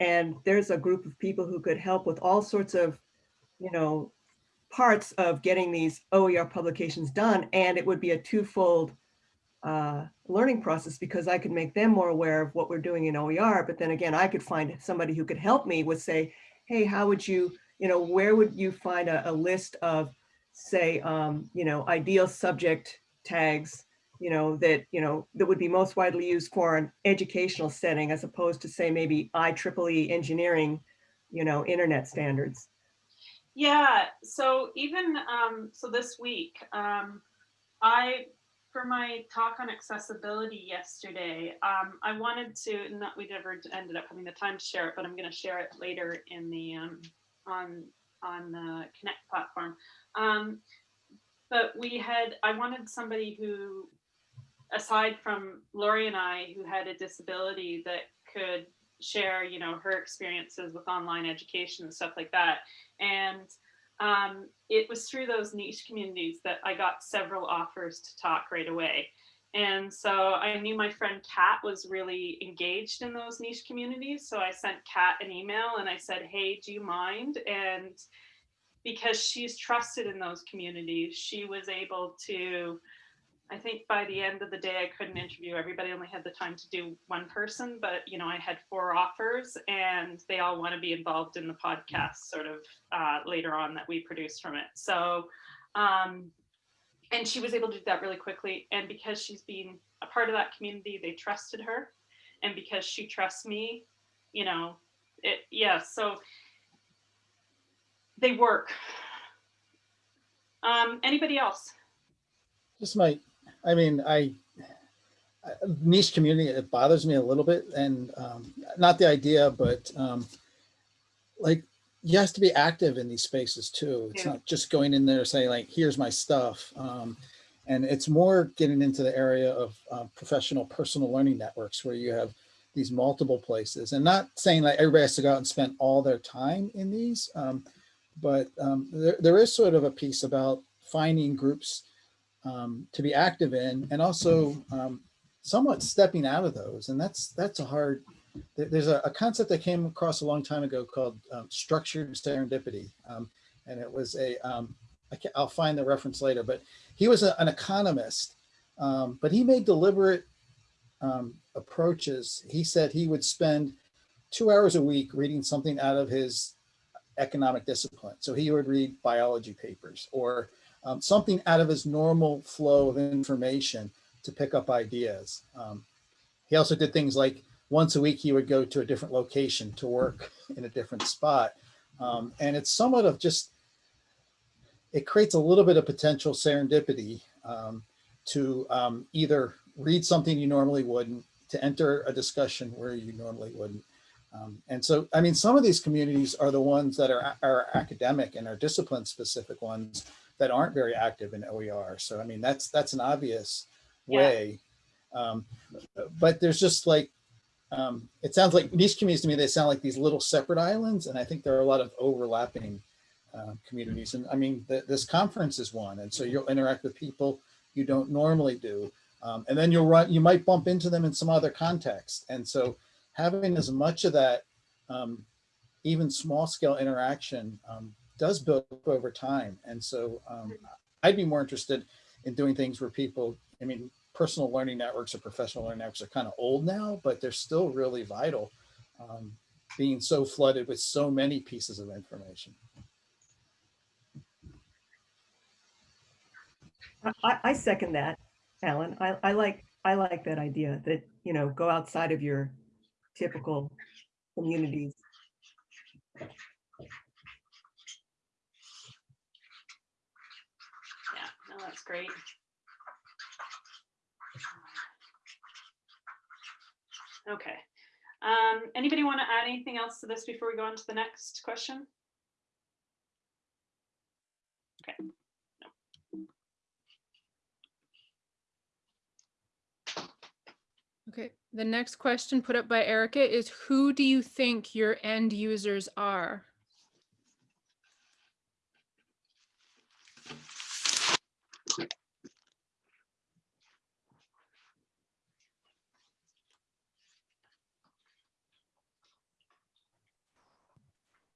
And there's a group of people who could help with all sorts of, you know, parts of getting these OER publications done. And it would be a twofold uh, learning process because I could make them more aware of what we're doing in OER. But then again, I could find somebody who could help me with say, hey, how would you, you know, where would you find a, a list of say, um, you know, ideal subject tags you know, that, you know, that would be most widely used for an educational setting as opposed to say maybe IEEE engineering, you know, internet standards. Yeah, so even, um, so this week, um, I, for my talk on accessibility yesterday, um, I wanted to, not, we never ended up having the time to share it, but I'm gonna share it later in the, um, on, on the Connect platform. Um, but we had, I wanted somebody who, aside from Lori and I, who had a disability that could share, you know, her experiences with online education and stuff like that. And um, it was through those niche communities that I got several offers to talk right away. And so I knew my friend Kat was really engaged in those niche communities. So I sent Kat an email and I said, hey, do you mind? And because she's trusted in those communities, she was able to I think by the end of the day, I couldn't interview everybody. only had the time to do one person, but you know, I had four offers and they all want to be involved in the podcast sort of uh, later on that we produce from it. So, um, and she was able to do that really quickly. And because she's been a part of that community, they trusted her. And because she trusts me, you know, it, yeah, so they work. Um, anybody else? Just my I mean, I niche community, it bothers me a little bit and um, not the idea, but um, like you have to be active in these spaces too. It's Yeah. not just going in there saying like, here's my stuff. Um, and it's more getting into the area of uh, professional personal learning networks where you have these multiple places and not saying like everybody has to go out and spend all their time in these. Um, but um, there, there is sort of a piece about finding groups um, to be active in and also um, somewhat stepping out of those. And that's that's a hard, there's a, a concept I came across a long time ago called um, structured serendipity. Um, and it was a, um, I can, I'll find the reference later, but he was a- an economist, um, but he made deliberate approaches. He said he would spend two hours a week reading something out of his economic discipline. So he would read biology papers or um, something out of his normal flow of information to pick up ideas. Um, he also did things like once a week he would go to a different location to work in a different spot. Um, and it's somewhat of just, it creates a little bit of potential serendipity um, to um, either read something you normally wouldn't, to enter a discussion where you normally wouldn't. Um, and so, I mean, some of these communities are the ones that are, are academic and are discipline specific ones that aren't very active in OER. So, I mean, that's, that's an obvious Yeah. way. Um, but there's just like, um, it sounds like these communities to me, they sound like these little separate islands. And I think there are a lot of overlapping uh, communities. And I mean, th this conference is one. And so you'll interact with people you don't normally do. Um, and then you'll run, you might bump into them in some other context. And so having as much of that, um, even small scale interaction um, does build up over time. And so um, I'd be more interested in doing things where people, I mean, personal learning networks or professional learning networks are kind of old now, but they're still really vital, um, being so flooded with so many pieces of information. I- I, second that, Alan. I, I like, I like that idea that, you know, go outside of your typical communities. Yeah, no, that's great. Okay. Um, anybody want to add anything else to this before we go on to the next question? Okay. No. Okay, the next question put up by Erica is who do you think your end users are?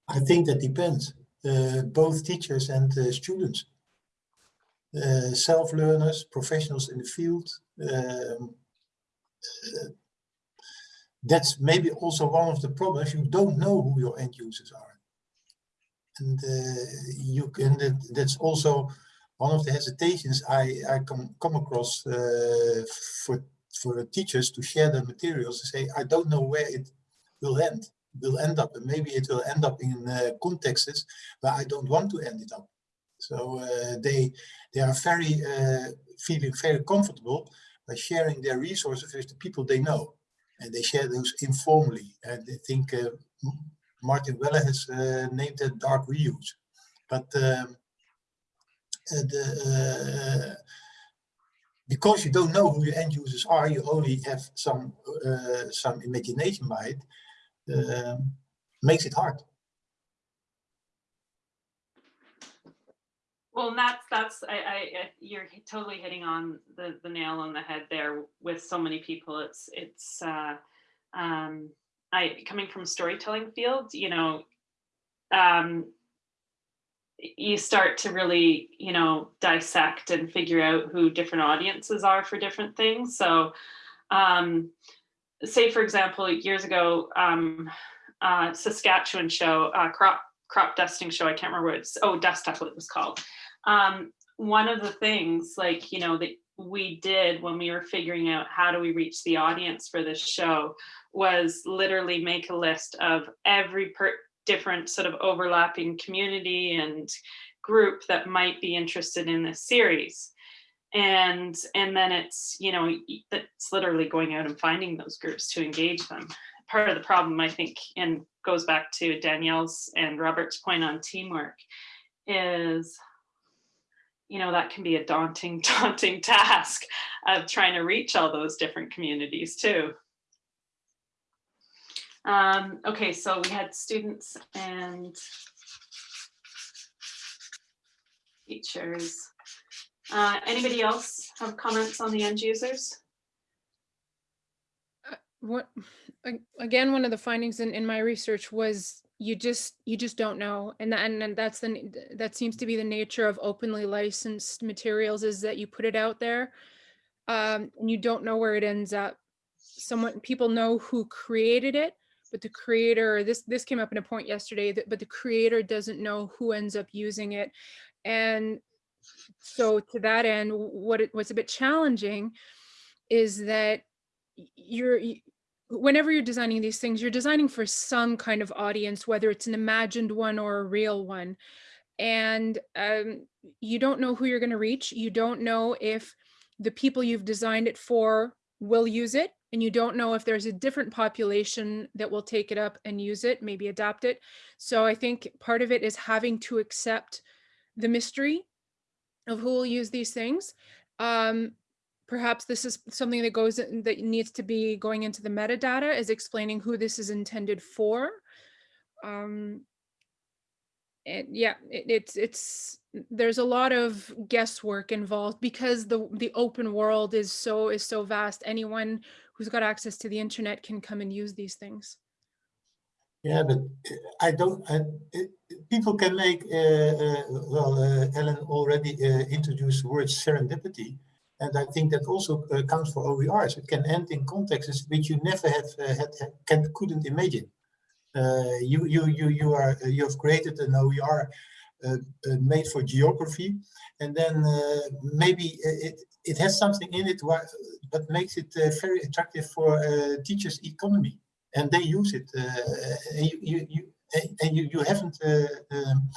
I think that depends, uh, both teachers and uh, students. Uh, self-learners, professionals in the field. um, uh, that's maybe also one of the problems. You don't know who your end users are. And uh, you can, that, that's also one of the hesitations I, I come, come across uh, for, for teachers to share their materials to say, I don't know where it will end will end up, and maybe it will end up in uh, contexts where I don't want to end it up. So uh, they they are very uh, feeling very comfortable by sharing their resources with the people they know, and they share those informally. And I think uh, Martin Weller has uh, named it dark reuse, but um, the, uh, because you don't know who your end users are, you only have some uh, some imagination by it. Um, makes it hard. Well, that's, that's, I, I, you're totally hitting on the, the nail on the head there with so many people. It's, it's, uh, um, I, coming from storytelling field, you know, um, you start to really, you know, dissect and figure out who different audiences are for different things. So, um, say for example, years ago, um, uh, Saskatchewan show, uh, crop crop dusting show. I can't remember what it's. Oh, dust what it was called. Um, one of the things, like you know, that we did when we were figuring out how do we reach the audience for this show, was literally make a list of every per different sort of overlapping community and group that might be interested in this series. And and then it's you know it's literally going out and finding those groups to engage them. Part of the problem i think and goes back to danielle's and robert's point on teamwork is you know that can be a daunting daunting task of trying to reach all those different communities too um, okay so we had students and teachers uh, anybody else have comments on the end users? what again one of the findings in, in my research was you just you just don't know and that, and, and that's the that seems to be the nature of openly licensed materials is that you put it out there um and you don't know where it ends up someone people know who created it but the creator this this came up in a point yesterday that but the creator doesn't know who ends up using it. And so to that end what it, what's a bit challenging is that you're whenever you're designing these things you're designing for some kind of audience whether it's an imagined one or a real one. And um, you don't know who you're going to reach. You don't know if the people you've designed it for will use it and you don't know if there's a different population that will take it up and use it maybe adopt it. So i think part of it is having to accept the mystery of who will use these things. Um, perhaps this is something that goes that needs to be going into the metadata is explaining who this is intended for. Um and yeah it, it's it's there's a lot of guesswork involved because the the open world is so is so vast. Anyone who's got access to the internet can come and use these things Yeah, but uh, I don't. I, it, people can make. Uh, uh, well, uh, Ellen already uh, introduced the word serendipity, and I think that also uh, counts for OERs. It can end in contexts which you never have had, can couldn't imagine. You you you you are you have created an OER made for geography, and then uh, maybe it it has something in it that makes it uh, very attractive for uh, teachers' economy and they use it. Uh, and you, you, you, and- you, you haven't uh, um,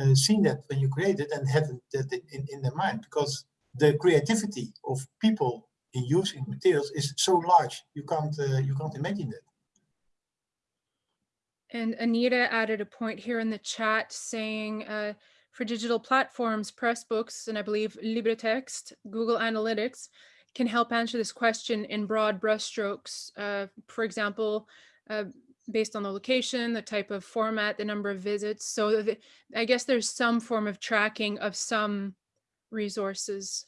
uh, seen that when you create it and haven't that in, in their mind because the creativity of people in using materials is so large you can't uh, you can't imagine that. And Anita added a point here in the chat saying uh, for digital platforms, Pressbooks, and I believe LibreText, Google Analytics can help answer this question in broad brushstrokes. Uh, for example, uh, based on the location, the type of format, the number of visits. So the, I guess there's some form of tracking of some resources.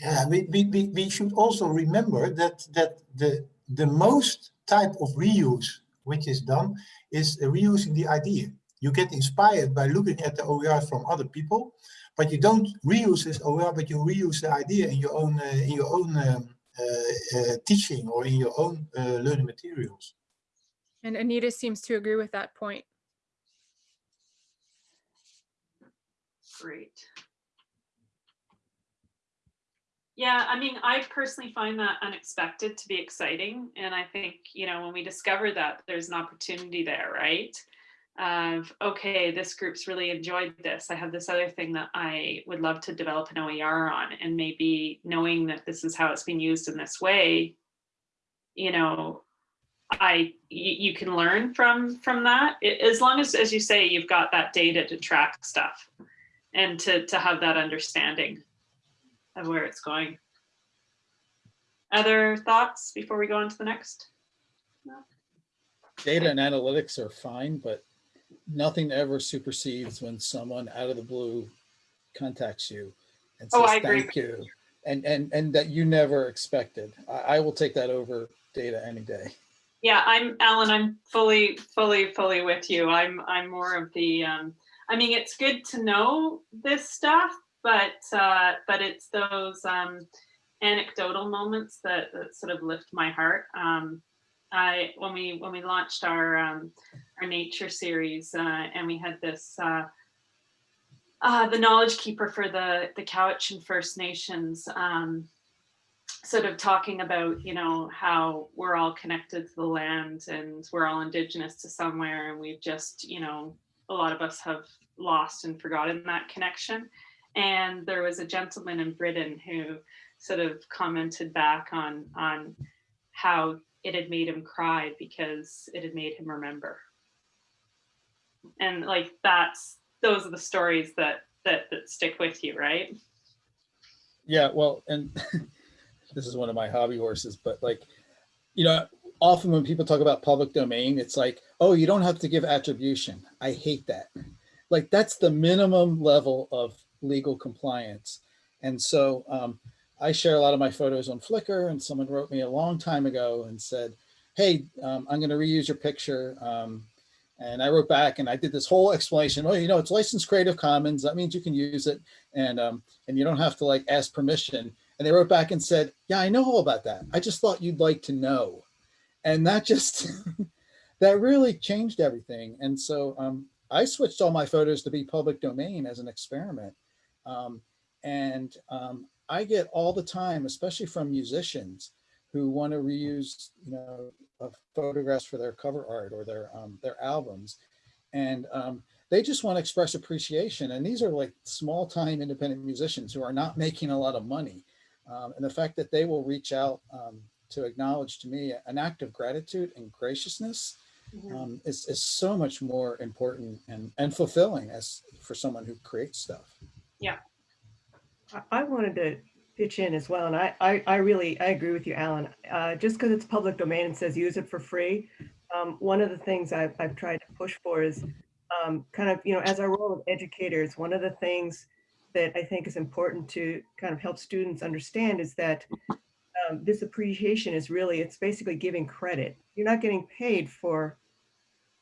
Yeah, we, we, we, should also remember that that the the most type of reuse which is done is reusing the idea. You get inspired by looking at the OER from other people, but you don't reuse this OER, but you reuse the idea in your own uh, in your own um, uh, uh, teaching or in your own uh, learning materials. And Anita seems to agree with that point. Great. Yeah, I mean, I personally find that unexpected to be exciting. And I think, you know, when we discover that there's an opportunity there, right? Of, okay, this group's really enjoyed this. I have this other thing that I would love to develop an OER on. And maybe knowing that this is how it's being used in this way, you know, I, you, can learn from, from that. I- As long as, as you say, you've got that data to track stuff and to, to have that understanding of where it's going. Other thoughts before we go on to the next? Data and analytics are fine, but nothing ever supersedes when someone out of the blue contacts you and Oh, says, I agree. thank you. And, and, and that you never expected. I, I will take that over data any day. Yeah, I'm Alan. I'm fully, fully, fully with you. I'm, I'm more of the. Um, I mean, it's good to know this stuff, but, uh, but it's those um, anecdotal moments that, that sort of lift my heart. Um, I when we when we launched our um, our nature series uh, and we had this. Uh, uh, the knowledge keeper for the the Cowichan First Nations um, sort of talking about you know how we're all connected to the land and we're all indigenous to somewhere and we've just you know a lot of us have lost and forgotten that connection and there was a gentleman in britain who sort of commented back on on how it had made him cry because it had made him remember and like that's those are the stories that that that stick with you right Yeah, well, and this is one of my hobby horses, but like, you know, often when people talk about public domain, it's like, oh, you don't have to give attribution. I hate that. Like, that's the minimum level of legal compliance. And so um, I share a lot of my photos on Flickr, and someone wrote me a long time ago and said, hey, um, I'm going to reuse your picture. Um, and I wrote back and I did this whole explanation. Well, you know, it's licensed Creative Commons. That means you can use it. And um, and you don't have to like ask permission. And they wrote back and said, yeah, I know all about that. I just thought you'd like to know. And that just, that really changed everything. And so um, I switched all my photos to be public domain as an experiment. Um, and um, I get all the time, especially from musicians who want to reuse, you know, photographs for their cover art or their um, their albums. And um, they just want to express appreciation. And these are like small time independent musicians who are not making a lot of money. Um, and the fact that they will reach out um, to acknowledge to me an act of gratitude and graciousness um, is, is so much more important and, and fulfilling as for someone who creates stuff. I- I wanted to pitch in as well, and I, I, I really, I agree with you, Alan. Uh, just because it's public domain and says use it for free, um, one of the things I've, I've tried to push for is um, kind of, you know, as our role of educators, one of the things that I think is important to kind of help students understand is that um, this appreciation is really, it's basically giving credit. You're not getting paid for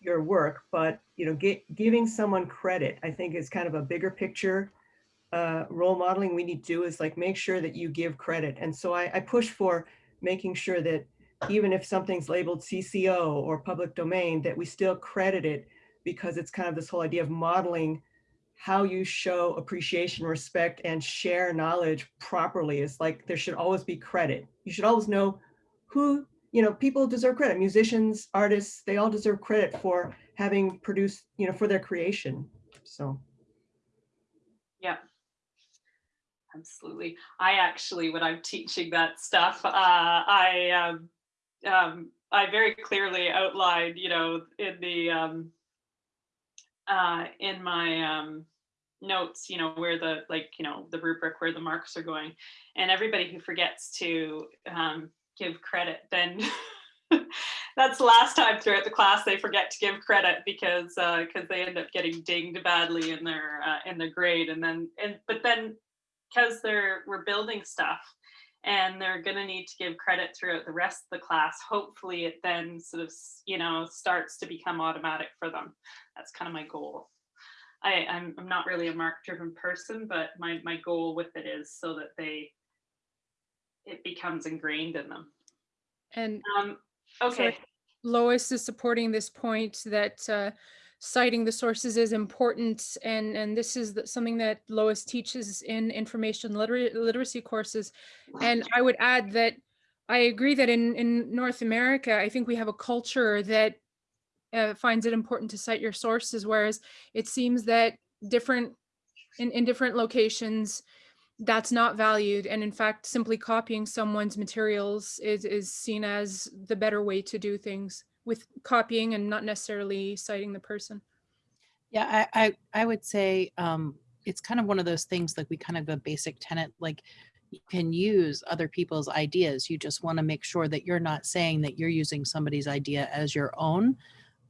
your work, but, you know, gi- giving someone credit, I think is kind of a bigger picture uh, role modeling we need to do is like make sure that you give credit. And so I, I push for making sure that even if something's labeled CC0 or public domain, that we still credit it because it's kind of this whole idea of modeling how you show appreciation, respect, and share knowledge properly. It's like there should always be credit. You should always know who, you know, people deserve credit. Musicians, artists, they all deserve credit for having produced, you know, for their creation. So. Yeah. Absolutely. I actually, when I'm teaching that stuff, uh, I um, um, I very clearly outlined, you know, in the um, uh, in my um, notes, you know, where the like, you know, the rubric where the marks are going, and everybody who forgets to um, give credit, then that's the last time throughout the class they forget to give credit because because they end up getting dinged badly in their uh, in their grade, and then and but then because they're we're building stuff and they're going to need to give credit throughout the rest of the class hopefully it then sort of you know starts to become automatic for them. That's kind of my goal. I i'm, I'm not really a mark driven person but my my goal with it is so that they it becomes ingrained in them. And um okay. Lois is supporting this point that uh, citing the sources is important and and this is the- something that Lois teaches in information liter- literacy courses. And I would add that I agree that in in North America I think we have a culture that uh, finds it important to cite your sources whereas it seems that different in in different locations that's not valued. And in fact simply copying someone's materials is is seen as the better way to do things with copying and not necessarily citing the person Yeah, I, I, I would say um, it's kind of one of those things like we kind of a basic tenet, like you can use other people's ideas. You just want to make sure that you're not saying that you're using somebody's idea as your own,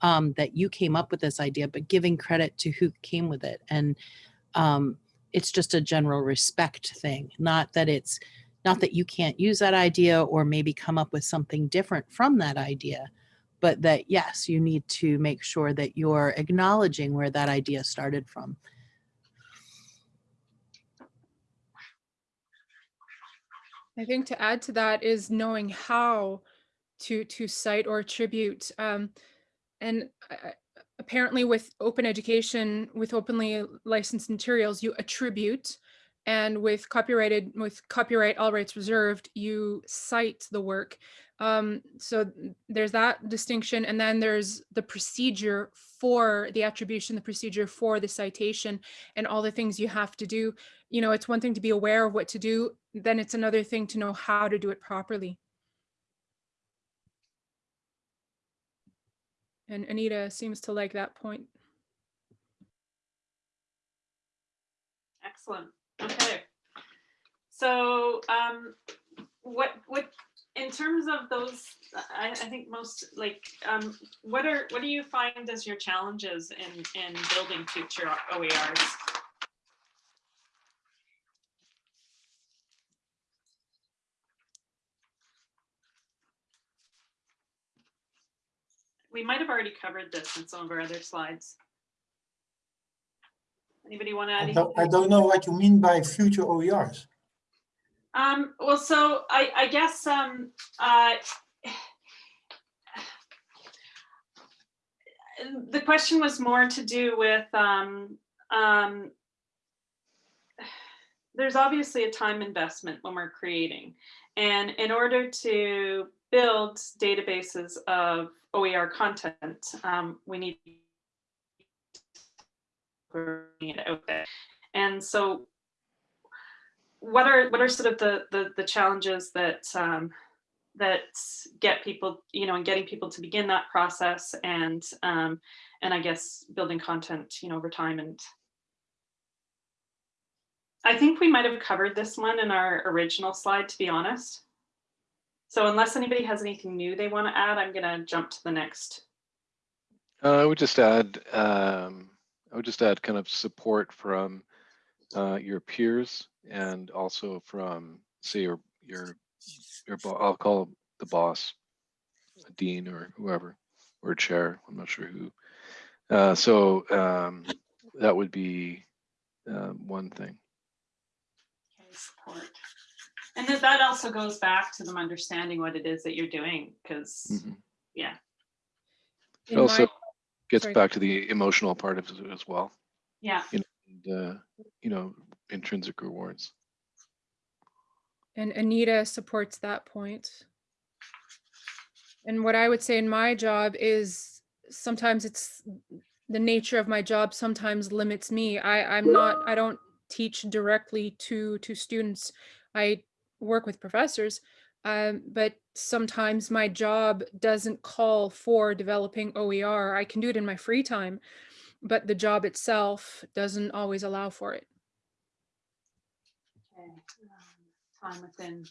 um, that you came up with this idea, but giving credit to who came with it. And um, it's just a general respect thing, not that it's not that you can't use that idea or maybe come up with something different from that idea but that yes, you need to make sure that you're acknowledging where that idea started from. I think to add to that is knowing how to to cite or attribute. Um, and I- apparently with open education, with openly licensed materials, you attribute. And with copyrighted, with copyright all rights reserved, you cite the work. Um, so there's that distinction. And then there's the procedure for the attribution, the procedure for the citation, and all the things you have to do you know, it's one thing to be aware of what to do, then it's another thing to know how to do it properly. And Anita seems to like that point. Excellent. Okay. So um, what what in terms of those, I, I think most like um, what are what do you find as your challenges in in building future OERs? We might have already covered this in some of our other slides. Anybody want to add I anything? don't, I don't know what you mean by future OERs. Um, well, so I, I guess, um, uh, the question was more to do with, um, um, there's obviously a time investment when we're creating. And in order to build databases of OER content, um, we need it out there. And so what are what are sort of the the, the challenges that um, that get people you know and getting people to begin that process and um, and I guess building content you know over time and I think we might have covered this one in our original slide to be honest. So unless anybody has anything new they want to add, I'm going to jump to the next. Uh, I would just add, um, I would just add kind of support from uh, your peers and also from, say, your your your bo- I'll call the boss, a dean or whoever, or chair. I'm not sure who. Uh, so um, that would be uh, one thing. Okay, support. And then that also goes back to them understanding what it is that you're doing, because, Mhm. yeah, It also my- gets sorry. back to the emotional part of it as well, yeah. And uh, you know, intrinsic rewards. And Anita supports that point. And what I would say in my job is sometimes it's the nature of my job sometimes limits me. I, I'm not, I don't teach directly to to students. I work with professors. Um, but sometimes my job doesn't call for developing OER. I can do it in my free time, but the job itself doesn't always allow for it. Okay, um, Time within.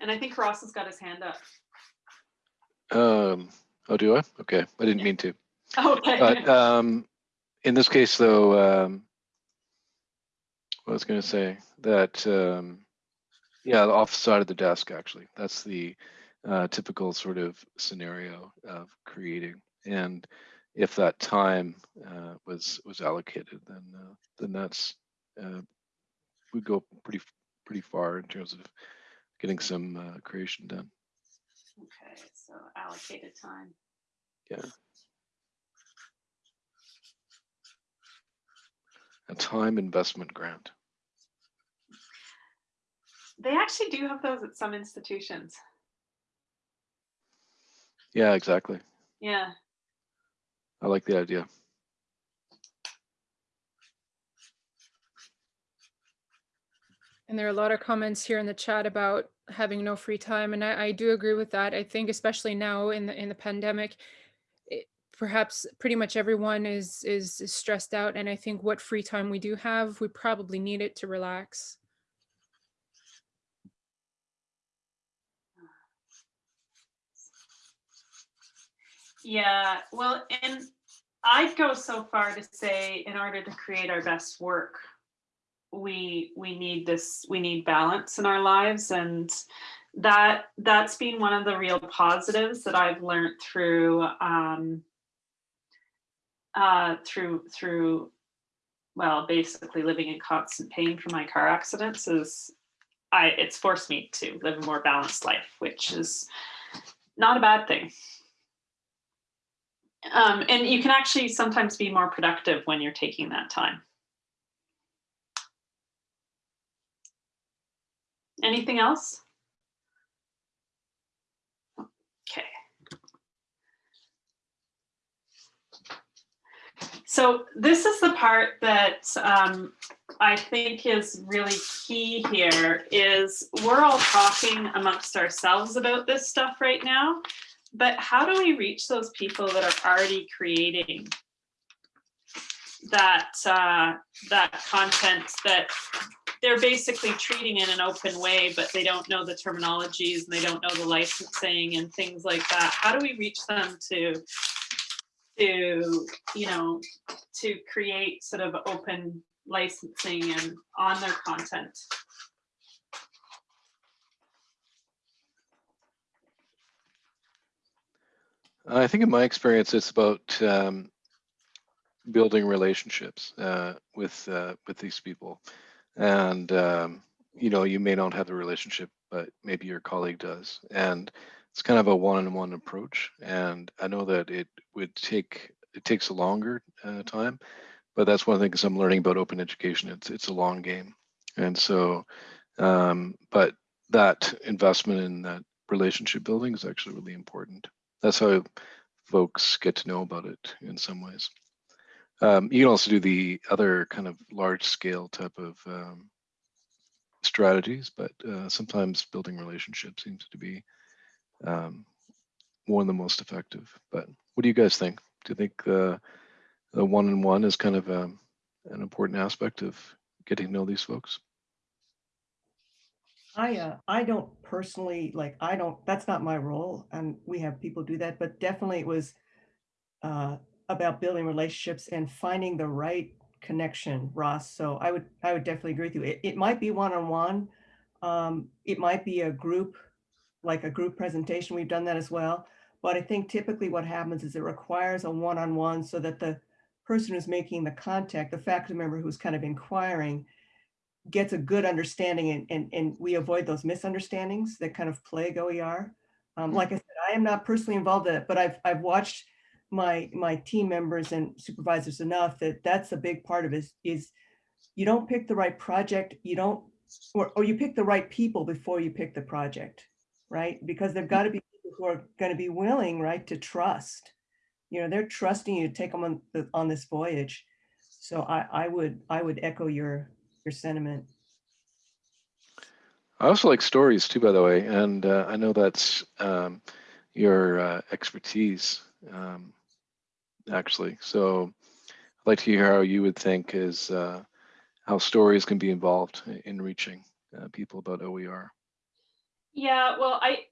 And I think Ross has got his hand up. Um, oh, do I? Okay, I didn't mean to. Okay. But um, in this case, though, um, what I was going to say that, um, yeah, the off side of the desk, actually, that's the uh, typical sort of scenario of creating. And if that time uh, was was allocated, then uh, then that's uh, we go pretty pretty far in terms of getting some uh, creation done. Okay, so allocated time. Yeah. A time investment grant. They actually do have those at some institutions. Yeah, exactly. Yeah. I like the idea. And there are a lot of comments here in the chat about having no free time, and I, I do agree with that. I think especially now in the in the pandemic, it, perhaps pretty much everyone is, is is stressed out, and I think what free time we do have, we probably need it to relax. Yeah, well, and I'd go so far to say in order to create our best work, we we need this we need balance in our lives and that that's been one of the real positives that I've learned through um uh through through well basically living in constant pain from my car accidents is I it's forced me to live a more balanced life which is not a bad thing. Um, and you can actually sometimes be more productive when you're taking that time. Anything else? Okay. So this is the part that um, I think is really key here is we're all talking amongst ourselves about this stuff right now, but how do we reach those people that are already creating that uh, that content that they're basically treating in an open way, but they don't know the terminologies and they don't know the licensing and things like that. How do we reach them to, to you know, to create sort of open licensing and on their content? I think in my experience, it's about um, building relationships uh, with uh, with these people, and um, you know, you may not have the relationship, but maybe your colleague does, and it's kind of a one-on-one approach. And I know that it would take it takes a longer uh, time, but that's one of the things I'm learning about open education. It's it's a long game, and so, um, but that investment in that relationship building is actually really important that's how folks get to know about it in some ways. Um, you can also do the other kind of large scale type of um, strategies, but uh, sometimes building relationships seems to be um, one of the most effective. But what do you guys think? Do you think uh, the one-on-one is kind of um, an important aspect of getting to know these folks? I, uh, I don't personally, like, I don't, that's not my role, and we have people do that, but definitely it was uh, about building relationships and finding the right connection, Ross. So I would, I would definitely agree with you. It, it might be one-on-one. Um, it might be a group, like a group presentation. We've done that as well. But I think typically what happens is it requires a one-on-one so that the person who's making the contact, the faculty member who's kind of inquiring, gets a good understanding and, and, and we avoid those misunderstandings that kind of plague OER. Um, like I said, I am not personally involved in it, but I've, I've watched my, my team members and supervisors enough that that's a big part of it is, is you don't pick the right project, you don't, or, or you pick the right people before you pick the project, right? Because there've got to be people who are going to be willing, right, to trust. You know, they're trusting you to take them on, on this voyage. So I, I would, I would echo your, your sentiment. I also like stories too, by the way, and uh, I know that's um, your uh, expertise, um, actually. So I'd like to hear how you would think is uh, how stories can be involved in reaching uh, people about OER. Yeah, well, I,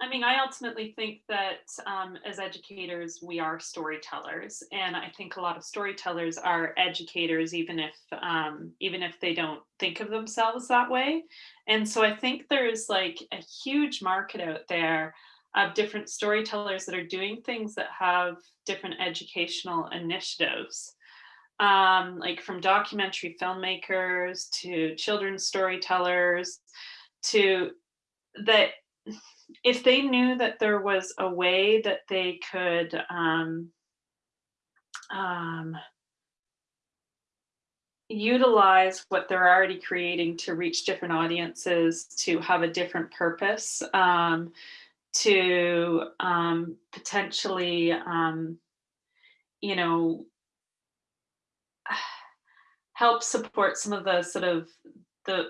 I mean, I ultimately think that um, as educators, we are storytellers, and I think a lot of storytellers are educators, even if um, even if they don't think of themselves that way. And so I think there's like a huge market out there of different storytellers that are doing things that have different educational initiatives. Um, like from documentary filmmakers to children's storytellers to that if they knew that there was a way that they could um, um, utilize what they're already creating to reach different audiences, to have a different purpose, um, to um, potentially, um, you know, help support some of the sort of the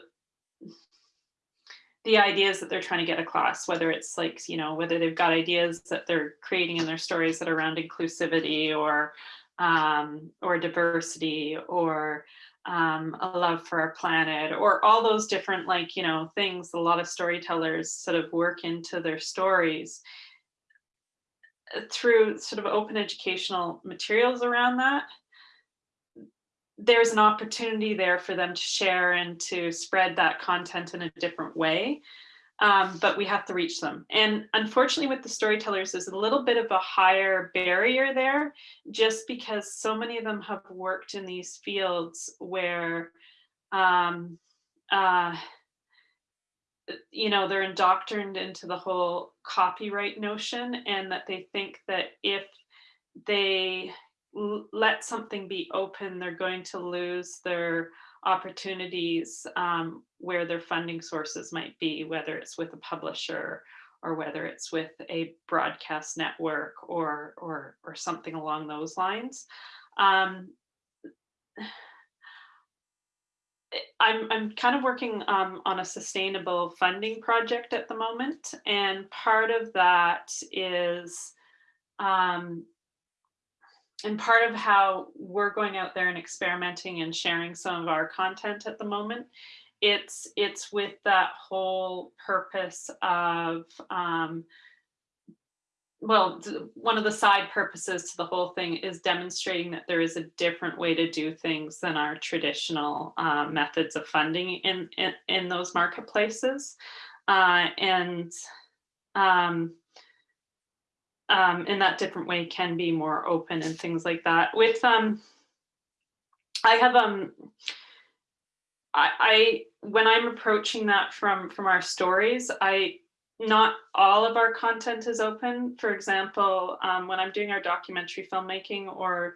the ideas that they're trying to get across, whether it's like, you know, whether they've got ideas that they're creating in their stories that are around inclusivity or um, or diversity or um, a love for our planet or all those different like, you know, things a lot of storytellers sort of work into their stories uh, through sort of open educational materials around that there's an opportunity there for them to share and to spread that content in a different way. Um, but we have to reach them. And unfortunately with the storytellers, there's a little bit of a higher barrier there, just because so many of them have worked in these fields where, um, uh, you know, they're indoctrined into the whole copyright notion and that they think that if they let something be open, they're going to lose their opportunities um, where their funding sources might be, whether it's with a publisher or whether it's with a broadcast network or or or something along those lines. Um, I'm I'm kind of working um, on a sustainable funding project at the moment, and part of that is um, and part of how we're going out there and experimenting and sharing some of our content at the moment it's it's with that whole purpose of um, well one of the side purposes to the whole thing is demonstrating that there is a different way to do things than our traditional uh, methods of funding in, in in those marketplaces. Uh, and um, um, in that different way can be more open and things like that. With um, I have um, I, I when I'm approaching that from from our stories, I not all of our content is open. For example, um, when I'm doing our documentary filmmaking or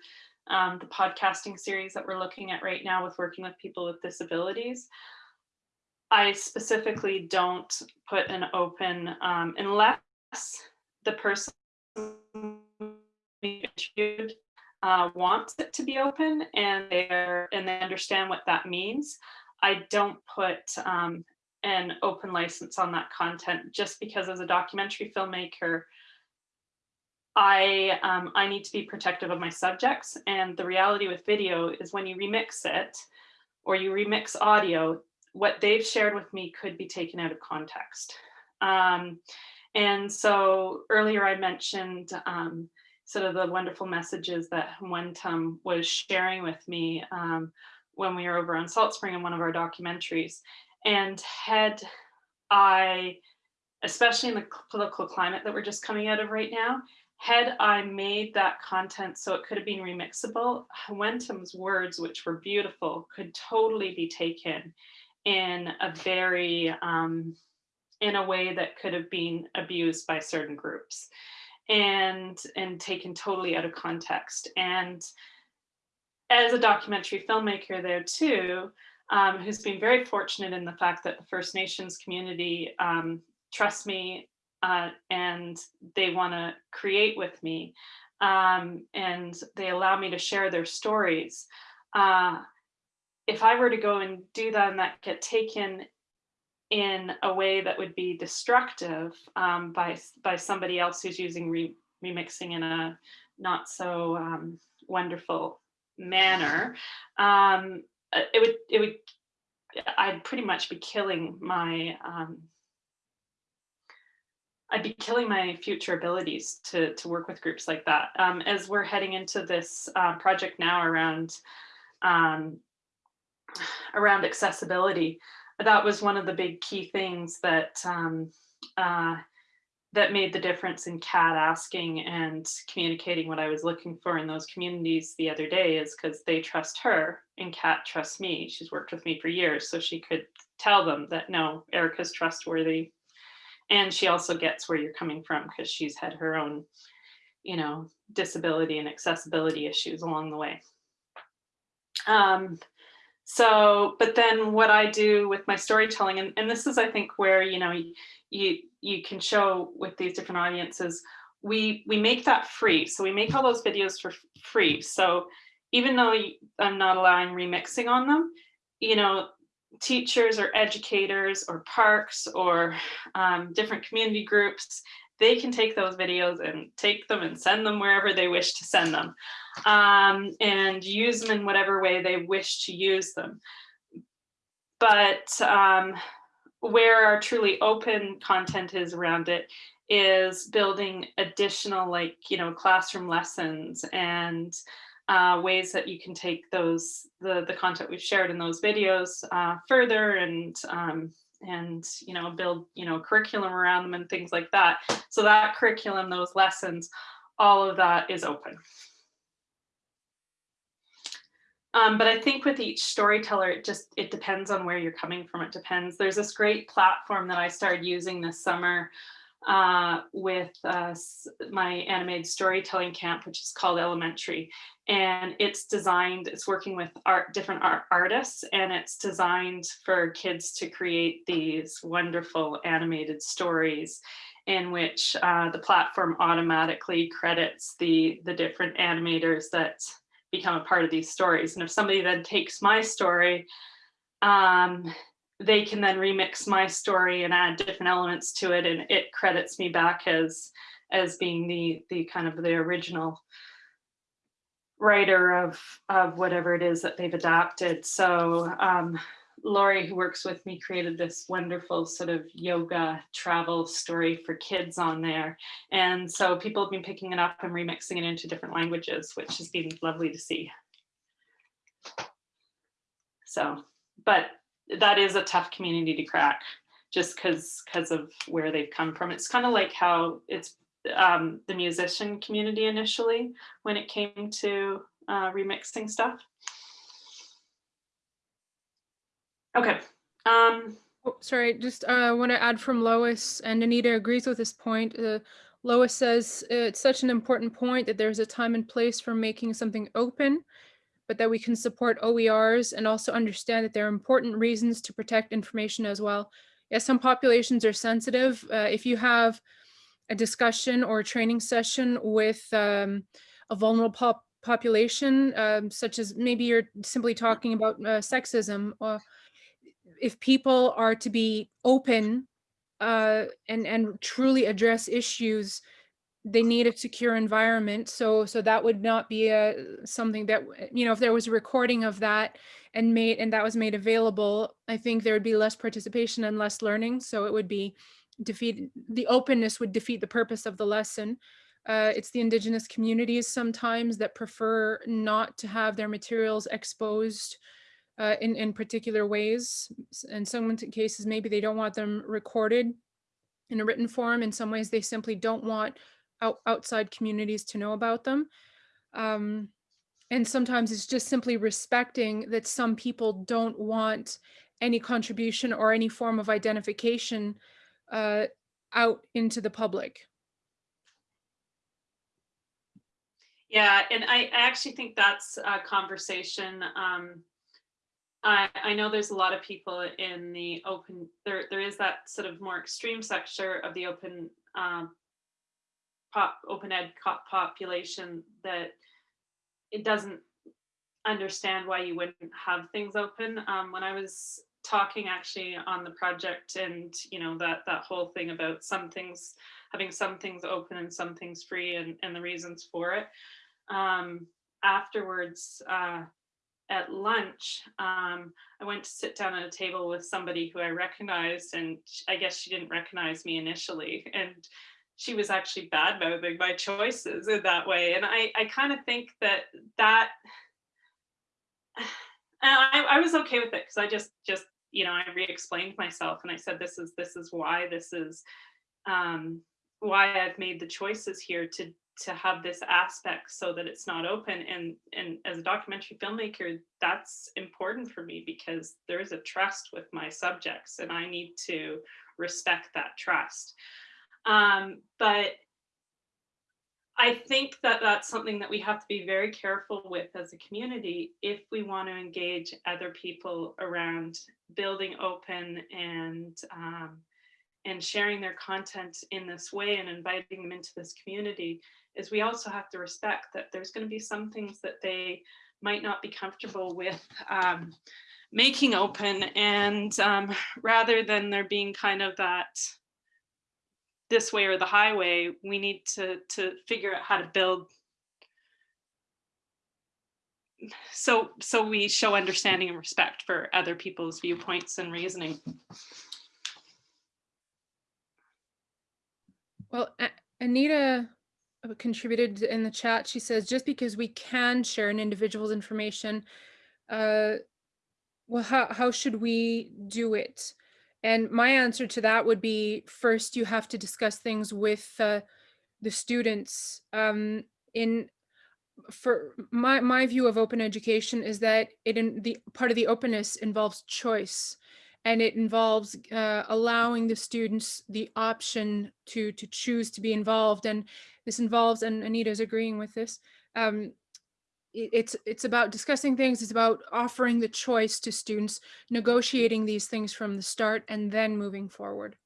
um, the podcasting series that we're looking at right now with working with people with disabilities, I specifically don't put an open um, unless the person interviewed uh, wants it to be open and they're and they understand what that means. I don't put um, an open license on that content just because as a documentary filmmaker, I um, I need to be protective of my subjects. And the reality with video is when you remix it or you remix audio, what they've shared with me could be taken out of context. Um, and so earlier I mentioned um, sort of the wonderful messages that Wentum was sharing with me um, when we were over on Salt Spring in one of our documentaries. And had I, especially in the political climate that we're just coming out of right now, had I made that content so it could have been remixable, Wentum's words, which were beautiful, could totally be taken in a very um, in a way that could have been abused by certain groups and and taken totally out of context and as a documentary filmmaker there too um, who's been very fortunate in the fact that the First Nations community um, me uh, and they want to create with me um, and they allow me to share their stories. Uh, if I were to go and do that and that get taken in a way that would be destructive um, by by somebody else who's using re remixing in a not so um, wonderful manner. Um, uh, it would it would I'd pretty much be killing my um, I'd be killing my future abilities to to work with groups like that. Um, as we're heading into this uh, project now around um, around accessibility, that was one of the big key things that um, uh, that made the difference in Kat asking and communicating what I was looking for in those communities the other day is because they trust her and Kat trusts me. She's worked with me for years, so she could tell them that no, Erica's trustworthy And she also gets where you're coming from because she's had her own, you know, disability and accessibility issues along the way. Um, so, but then what I do with my storytelling, and, and this is, I think, where, you know, you, you can show with these different audiences, we, we make that free. So we make all those videos for free. So even though I'm not allowing remixing on them, you know, teachers or educators or parks or um, different community groups, they can take those videos and take them and send them wherever they wish to send them um, and use them in whatever way they wish to use them. But um, where our truly open content is around it is building additional like, you know, classroom lessons and uh, ways that you can take those, the, the content we've shared in those videos uh, further and, um, and, you know, build, you know, curriculum around them and things like that. So that curriculum, those lessons, all of that is open. Um, but I think with each storyteller, it just, it depends on where you're coming from. It depends. There's this great platform that I started using this summer uh, with uh, my animated storytelling camp, which is called Elementari. And it's designed, it's working with art, different art artists, and it's designed for kids to create these wonderful animated stories in which uh, the platform automatically credits the, the different animators that become a part of these stories. And if somebody then takes my story, um, they can then remix my story and add different elements to it, and it credits me back as as being the the kind of the original writer of of whatever it is that they've adapted. So um, Lori, who works with me, created this wonderful sort of yoga travel story for kids on there. And so people have been picking it up and remixing it into different languages, which has been lovely to see. So, but that is a tough community to crack just because because of where they've come from. It's kind of like how it's um, the musician community initially when it came to uh, remixing stuff. Okay. Um, Oh, sorry, just uh, want to add from Lois, and Anita agrees with this point. Uh, Lois says it's such an important point that there's a time and place for making something open, but that we can support OERs and also understand that there are important reasons to protect information as well. Yes, some populations are sensitive. Uh, if you have a discussion or a training session with um, a vulnerable pop population, um, such as maybe you're simply talking about uh, sexism, or if people are to be open uh, and and truly address issues, they need a secure environment. So so that would not be a something that you know if there was a recording of that and made and that was made available, I think there would be less participation and less learning. So it would be defeat the openness would defeat the purpose of the lesson. Uh, it's the indigenous communities sometimes that prefer not to have their materials exposed uh, in, in particular ways. In some cases, maybe they don't want them recorded in a written form. In some ways, they simply don't want out, outside communities to know about them. Um, and sometimes it's just simply respecting that some people don't want any contribution or any form of identification uh, out into the public. Yeah, and I, actually think that's a conversation. Um, I, I know there's a lot of people in the open, there, there is that sort of more extreme sector of the open um, pop, open ed population that it doesn't understand why you wouldn't have things open. Um, when I was talking actually on the project and, you know, that, that whole thing about some things, having some things open and some things free and, and the reasons for it um, afterwards uh, at lunch, um, I went to sit down at a table with somebody who I recognized, and I guess she didn't recognize me initially, and she was actually bad mouthing my choices in that way. And I, I kind of think that that, I, I was okay with it because I just, just, you know, I re-explained myself and I said, this is, this is why, this is um, why I've made the choices here to to have this aspect so that it's not open and and as a documentary filmmaker that's important for me because there is a trust with my subjects and i need to respect that trust um, but i think that that's something that we have to be very careful with as a community if we want to engage other people around building open and um, and sharing their content in this way and inviting them into this community is we also have to respect that there's going to be some things that they might not be comfortable with um, making open and um, rather than there being kind of that this way or the highway we need to to figure out how to build so so we show understanding and respect for other people's viewpoints and reasoning Well, Anita uh, contributed in the chat. She says, just because we can share an individual's information, uh, well, how, how should we do it? And my answer to that would be, first, you have to discuss things with uh, the students. Um, in for my my view of open education is that it in the part of the openness involves choice and it involves uh, allowing the students the option to to choose to be involved and this involves and anita's agreeing with this um, it's it's about discussing things it's about offering the choice to students negotiating these things from the start and then moving forward.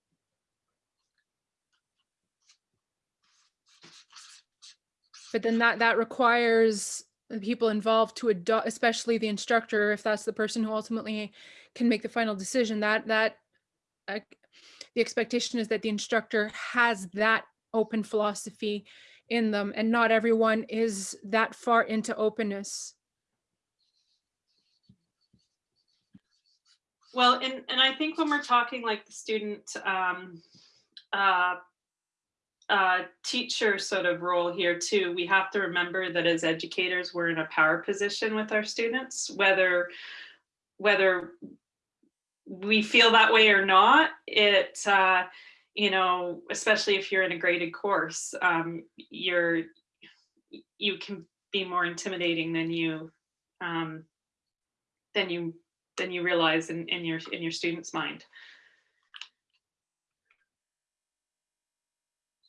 But then that that requires the people involved to adopt especially the instructor if that's the person who ultimately can make the final decision that that uh, the expectation is that the instructor has that open philosophy in them and not everyone is that far into openness Well, and, and I think when we're talking like the student um, uh, uh, teacher sort of role here too, we have to remember that as educators, we're in a power position with our students, whether whether we feel that way or not. It uh, you know, especially if you're in a graded course, um, you're you can be more intimidating than you um, than you than you realize in, in your in your student's mind.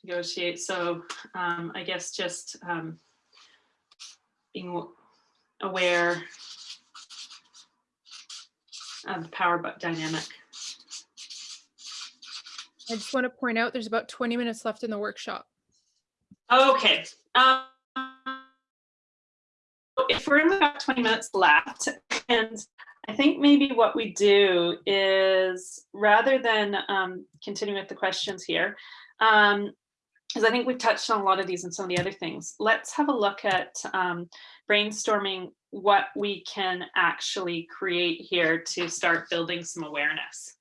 Negotiate. So um, I guess just um, being aware of the power dynamic. I just want to point out there's about 20 minutes left in the workshop Okay. Um, if we're only about 20 minutes left, and I think maybe what we do is rather than um, continue with the questions here, um, because I think we've touched on a lot of these and some of the other things, let's have a look at um, brainstorming what we can actually create here to start building some awareness.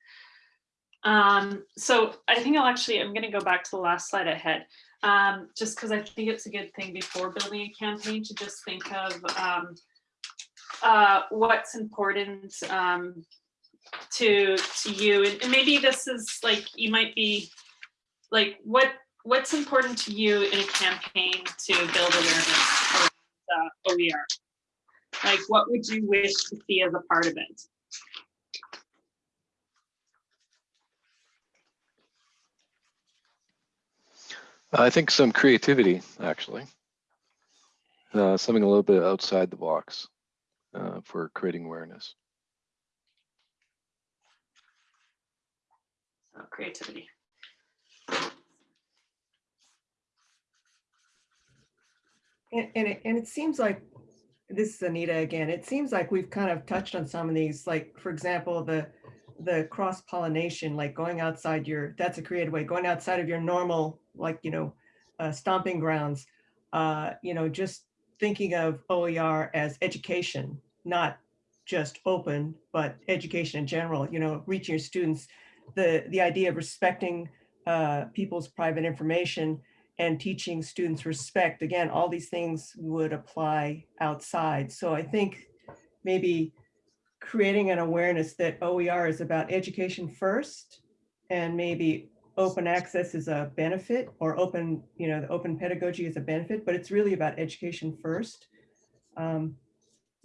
Um, so I think I'll actually, I'm going to go back to the last slide I had um, just because I think it's a good thing before building a campaign to just think of um, uh, what's important um, to to you, and, and maybe this is like you might be like what what's important to you in a campaign to build awareness of uh, OER. Like, what would you wish to see as a part of it? I think some creativity, actually. Uh, something a little bit outside the box uh, for creating awareness. So, creativity. And, and it, and it seems like, this is Anita again, it seems like we've kind of touched on some of these, like, for example, the, the cross pollination, like going outside your, that's a creative way, going outside of your normal, like, you know, uh, stomping grounds. Uh, you know, just thinking of OER as education, not just open, but education in general, you know, reaching your students. The, the idea of respecting uh, people's private information and teaching students respect. Again, all these things would apply outside. So I think maybe creating an awareness that OER is about education first and maybe open access is a benefit or open, you know, the open pedagogy is a benefit, but it's really about education first. Um,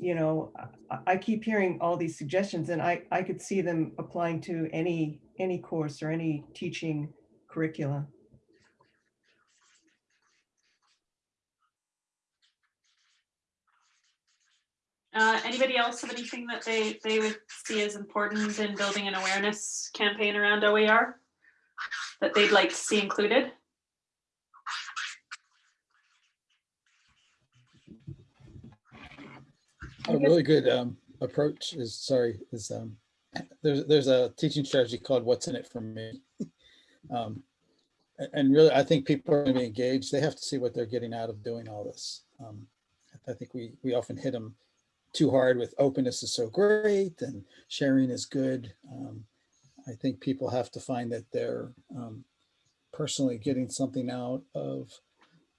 You know, I, I keep hearing all these suggestions and I, I could see them applying to any, any course or any teaching curricula. Uh, anybody else have anything that they, they would see as important in building an awareness campaign around OER? That they'd like to see included? A really good um, approach is, sorry, is um, there's, there's a teaching strategy called What's in it for me. Um, And really, I think people are going to be engaged. They have to see what they're getting out of doing all this. Um, I think we, we often hit them too hard with openness is so great and sharing is good. Um, I think people have to find that they're um, personally getting something out of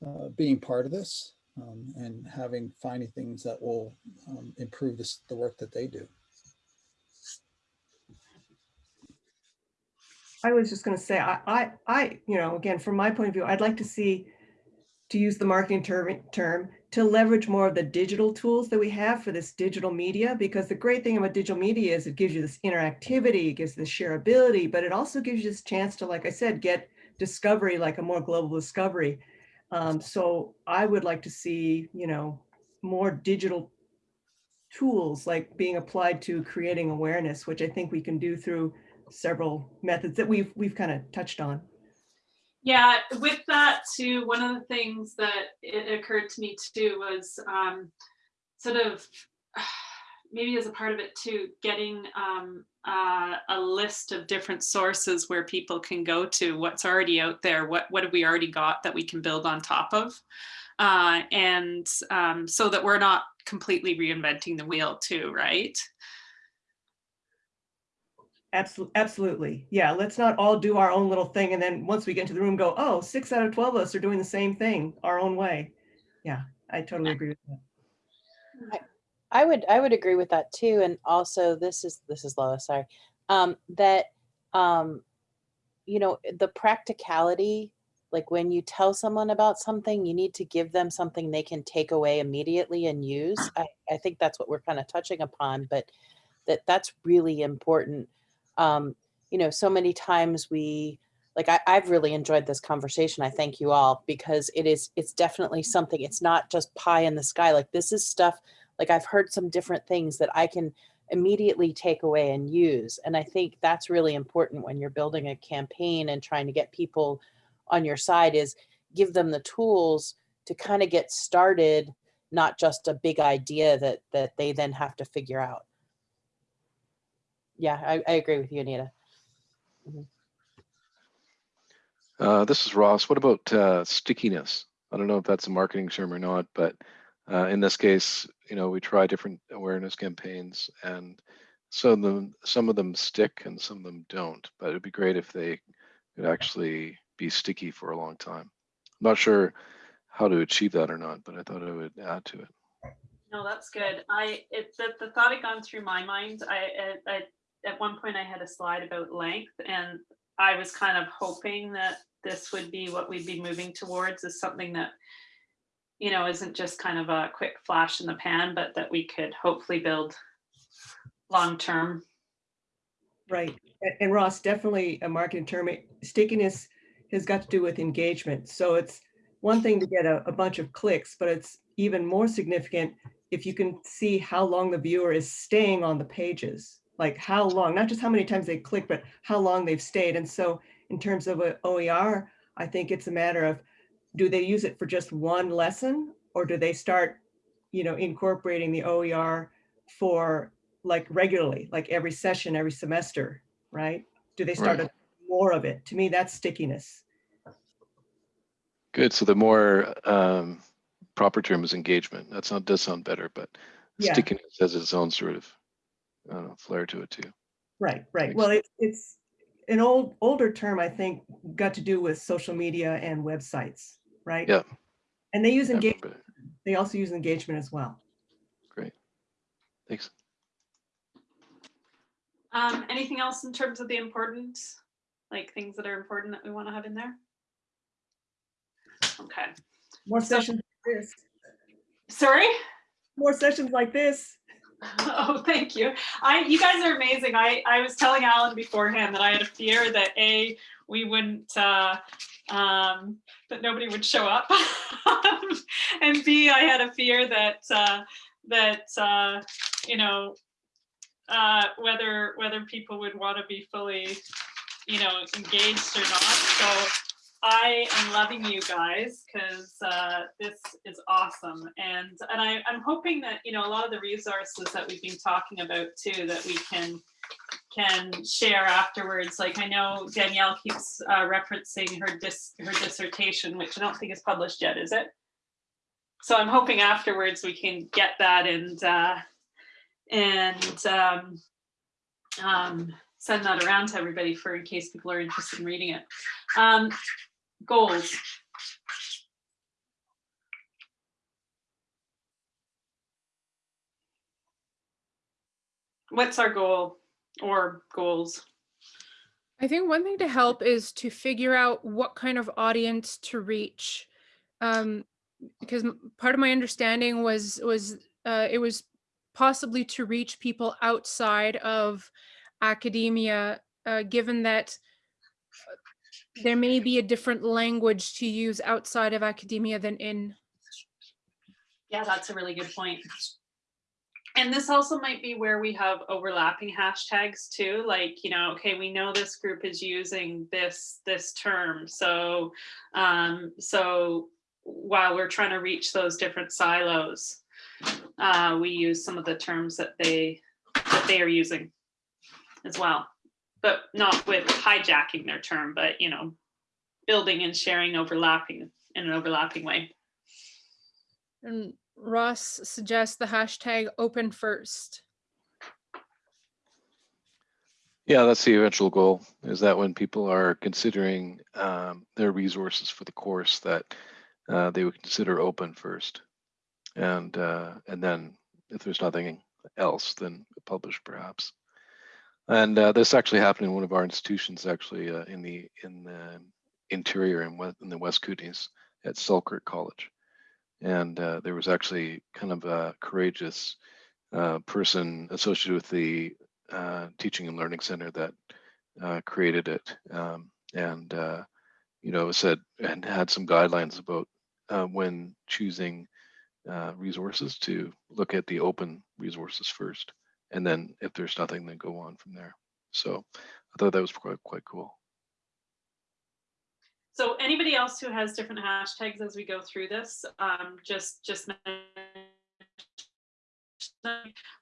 uh, being part of this um, and having, finding things that will um, improve this, the work that they do. I was just gonna say, I, I, I, you know, again, from my point of view, I'd like to see, to use the marketing term, term, to leverage more of the digital tools that we have for this digital media, because the great thing about digital media is it gives you this interactivity, it gives this shareability, but it also gives you this chance to, like I said, get discovery, like a more global discovery. Um, so I would like to see, you know, more digital tools like being applied to creating awareness, which I think we can do through several methods that we've we've kind of touched on. Yeah, with that too, one of the things that it occurred to me too was um, sort of maybe as a part of it too, getting um, uh, a list of different sources where people can go to what's already out there, what what have we already got that we can build on top of, uh, and um, so that we're not completely reinventing the wheel too, right? Absolutely, absolutely. Yeah, let's not all do our own little thing and then once we get into the room, go, oh, six out of 12 of us are doing the same thing our own way. Yeah, I totally agree with that. I would, I would agree with that too. And also this is, this is Lois, sorry. Um, that, um, you know, the practicality, like when you tell someone about something, you need to give them something they can take away immediately and use. I, I think that's what we're kind of touching upon, but that that's really important. Um, you know, so many times we, like I, I've really enjoyed this conversation. I thank you all because it is, it's definitely something, it's not just pie in the sky. Like this is stuff, like I've heard some different things that I can immediately take away and use. And I think that's really important when you're building a campaign and trying to get people on your side is give them the tools to kind of get started, not just a big idea that that they then have to figure out. Yeah, I, I agree with you, Anita. Uh, this is Ross. What about uh, stickiness? I don't know if that's a marketing term or not, but uh, in this case, you know, we try different awareness campaigns and some of them, some of them stick and some of them don't, but it'd be great if they could actually be sticky for a long time. I'm not sure how to achieve that or not, but I thought I would add to it. No, that's good. I, it, the, the thought had gone through my mind. I, I, I, at one point I had a slide about length and I was kind of hoping that this would be what we'd be moving towards is something that, you know, isn't just kind of a quick flash in the pan, but that we could hopefully build long-term. Right. And Ross, definitely a marketing term. Stickiness has got to do with engagement. So it's one thing to get a, a bunch of clicks, but it's even more significant if you can see how long the viewer is staying on the pages. Like how long, not just how many times they click, but how long they've stayed. And so in terms of OER, I think it's a matter of, do they use it for just one lesson? Or do they start, you know, incorporating the OER for like regularly, like every session, every semester, right? Do they start Right. more of it? To me, that's stickiness. Good. So the more um, proper term is engagement. That sound does sound better, but Yeah. stickiness has its own sort of uh, flair to it too. Right, right. Well, it's, it's an old, older term, I think, got to do with social media and websites, right? Yeah. And they use Yeah, engagement, they also use engagement as well. Great. Thanks. Um, anything else in terms of the importance? Like things that are important that we want to have in there? Okay, More So- sessions like this, sorry? more sessions like this. Oh, thank you. I, you guys are amazing. I, I was telling Alan beforehand that I had a fear that A, we wouldn't, uh, um, that nobody would show up. And B, I had a fear that, uh, that, uh, you know, uh, whether, whether people would want to be fully, you know, engaged or not. So I am loving you guys because uh, this is awesome. And and I, I'm hoping that, you know, a lot of the resources that we've been talking about too, that we can can share afterwards. Like I know Danielle keeps uh, referencing her dis her dissertation, which I don't think is published yet, is it? So I'm hoping afterwards we can get that and uh, and um, um, send that around to everybody for in case people are interested in reading it. Um, goals. What's our goal or goals? I think one thing to help is to figure out what kind of audience to reach. Um, because part of my understanding was was uh, it was possibly to reach people outside of academia, uh, given that uh, there may be a different language to use outside of academia than in. Yeah, that's a really good point. And this also might be where we have overlapping hashtags too, like, you know, okay, we know this group is using this, this term. So, um, so while we're trying to reach those different silos, uh, we use some of the terms that they, that they are using as well. But not with hijacking their term, but, you know, building and sharing overlapping in an overlapping way. And Ross suggests the hashtag open first. Yeah, that's the eventual goal, is that when people are considering um, their resources for the course, that uh, they would consider open first. And, uh, and then if there's nothing else, then publish perhaps. And uh, this actually happened in one of our institutions, actually, uh, in the in the interior in, in the West Kootenays at Selkirk College. And uh, there was actually kind of a courageous uh, person associated with the uh, Teaching and Learning Center that uh, created it. Um, and, you know, said and had some guidelines about when choosing resources to look at the open resources first. And then if there's nothing, then go on from there. So I thought that was quite, quite cool. So anybody else who has different hashtags as we go through this, um, just, just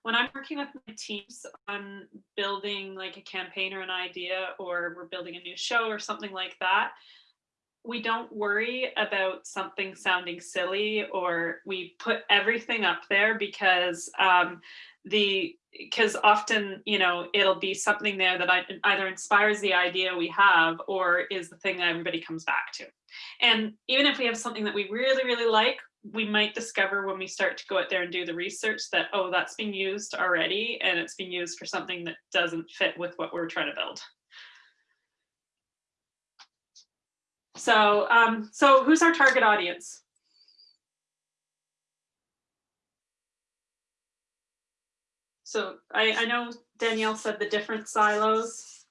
when I'm working with my teams on building like a campaign or an idea, or we're building a new show or something like that, we don't worry about something sounding silly or we put everything up there because um, the because often you know it'll be something there that I, either inspires the idea we have or is the thing that everybody comes back to. And even if we have something that we really really like we might discover when we start to go out there and do the research that oh that's being used already and it's being used for something that doesn't fit with what we're trying to build. So um so who's our target audience So I, I know Danielle said the different silos.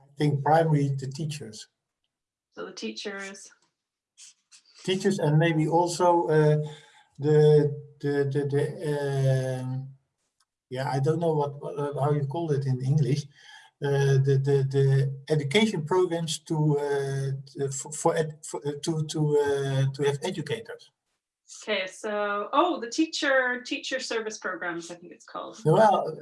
I think primary the teachers, So the teachers, teachers, and maybe also uh, the the the, the um, yeah I don't know what, what uh, how you call it in English. Uh, the, the the education programs to uh, to- for, for, for uh, to to uh, to have educators. okay, so, oh, the teacher, teacher service programs, I think it's called. Well,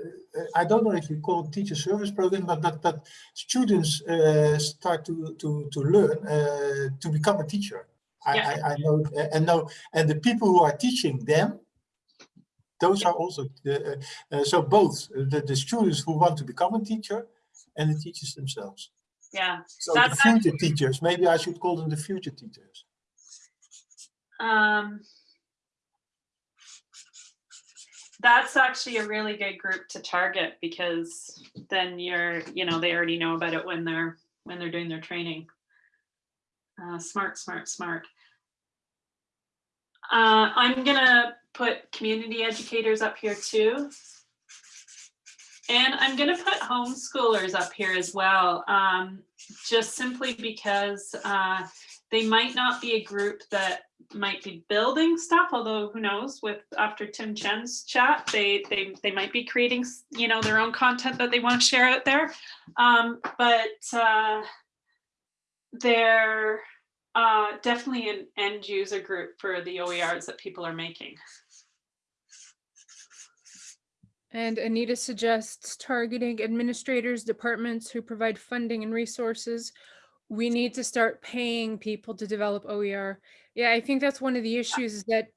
I don't know if you call it teacher service program, but but, but students uh, start to to to learn uh, to become a teacher. I, Yeah. I, I know and know and the people who are teaching them, those are also the, uh, uh, so both the, the students who want to become a teacher and the teachers themselves. Yeah, So the That's future teachers, maybe I should call them the future teachers. um, that's actually a really good group to target because then you're, you know, they already know about it when they're, when they're doing their training. Uh, smart, smart, smart. Uh, I'm gonna put community educators up here too. And I'm gonna put homeschoolers up here as well, um, just simply because uh, they might not be a group that might be building stuff, although who knows with after Tim Chen's chat, they they they might be creating, you know, their own content that they want to share out there. Um, but uh, they're uh, definitely an end user group for the OERs that people are making. And Anita suggests targeting administrators, departments who provide funding and resources. We need to start paying people to develop OER. Yeah, I think that's one of the issues is that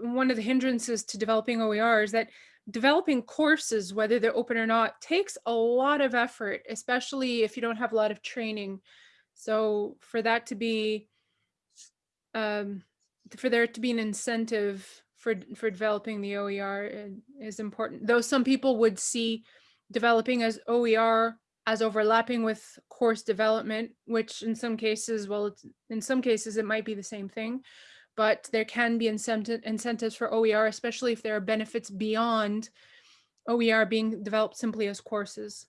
one of the hindrances to developing OER is that developing courses, whether they're open or not, takes a lot of effort, especially if you don't have a lot of training. So for that to be, um, for there to be an incentive for for developing the OER uh, is important. Though some people would see developing as OER as overlapping with course development, which in some cases, well, in some cases it might be the same thing, but there can be incentive incentives for OER, especially if there are benefits beyond OER being developed simply as courses.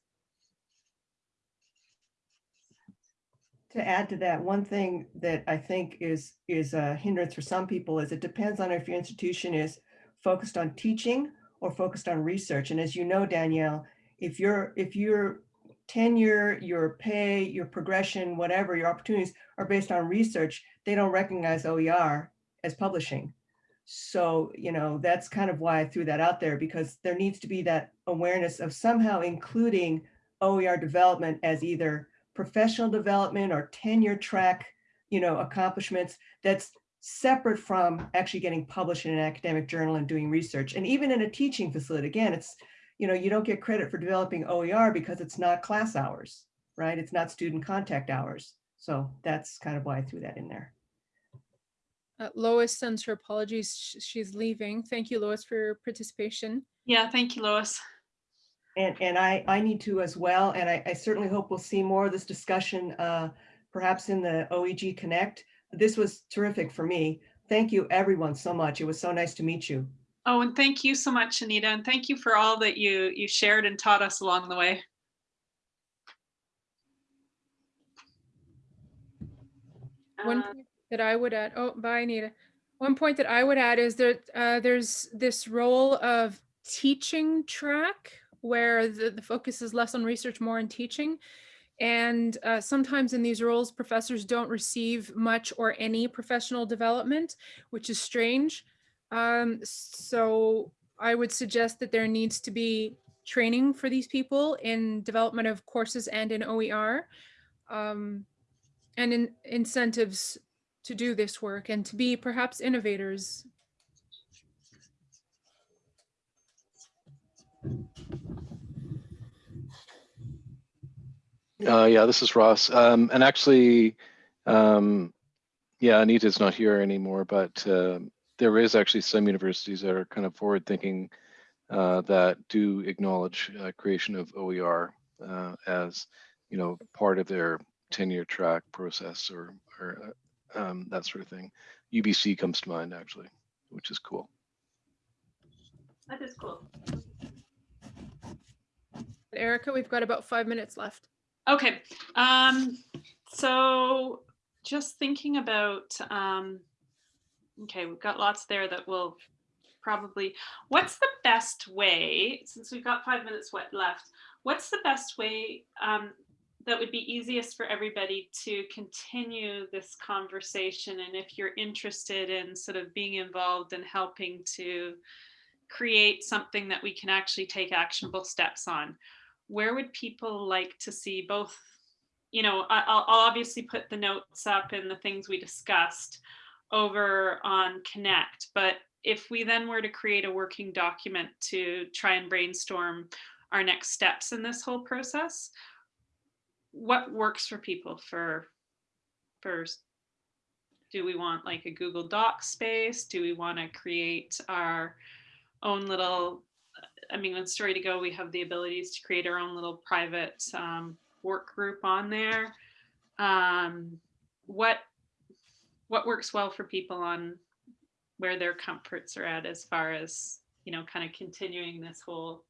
To add to that, one thing that I think is, is a hindrance for some people is it depends on if your institution is focused on teaching or focused on research. And as you know, Danielle, if your, if your tenure, your pay, your progression, whatever, your opportunities are based on research, they don't recognize OER as publishing. So, you know, that's kind of why I threw that out there because there needs to be that awareness of somehow including OER development as either professional development or tenure track, you know, accomplishments that's separate from actually getting published in an academic journal and doing research. And even in a teaching facility, again, it's, you know, you don't get credit for developing OER because it's not class hours, right? It's not student contact hours. So that's kind of why I threw that in there. Uh, Lois sends her apologies. She's leaving. Thank you, Lois, for your participation. Yeah, thank you, Lois. And, and I, I need to as well, and I, I certainly hope we'll see more of this discussion, uh, perhaps in the OEG Connect. This was terrific for me. Thank you, everyone, so much. It was so nice to meet you. Oh, and thank you so much, Anita, and thank you for all that you you shared and taught us along the way. One Uh, point that I would add, oh, bye, Anita. One point that I would add is that uh, there's this role of teaching track where the, the focus is less on research, more on teaching. And uh, sometimes in these roles, professors don't receive much or any professional development, which is strange. Um, so I would suggest that there needs to be training for these people in development of courses and in OER. Um, and in, incentives to do this work and to be perhaps innovators. Uh, yeah, this is Ross. Um, and actually, um, yeah, Anita's not here anymore, but uh, there is actually some universities that are kind of forward thinking uh, that do acknowledge uh, creation of OER uh, as, you know, part of their tenure track process or, or uh, um, that sort of thing. UBC comes to mind actually, which is cool. That is cool. Erica, we've got about five minutes left. Okay, um, so just thinking about, um, okay, we've got lots there that will probably, what's the best way, since we've got five minutes left, what's the best way um, that would be easiest for everybody to continue this conversation? And if you're interested in sort of being involved and helping to create something that we can actually take actionable steps on, where would people like to see both you know I'll, I'll obviously put the notes up and the things we discussed over on connect but if we then were to create a working document to try and brainstorm our next steps in this whole process what works for people for for do we want like a Google Doc space? Do we want to create our own little, I mean, with Story to Go, we have the abilities to create our own little private um, work group on there. Um, what what works well for people on where their comforts are at as far as you know kind of continuing this whole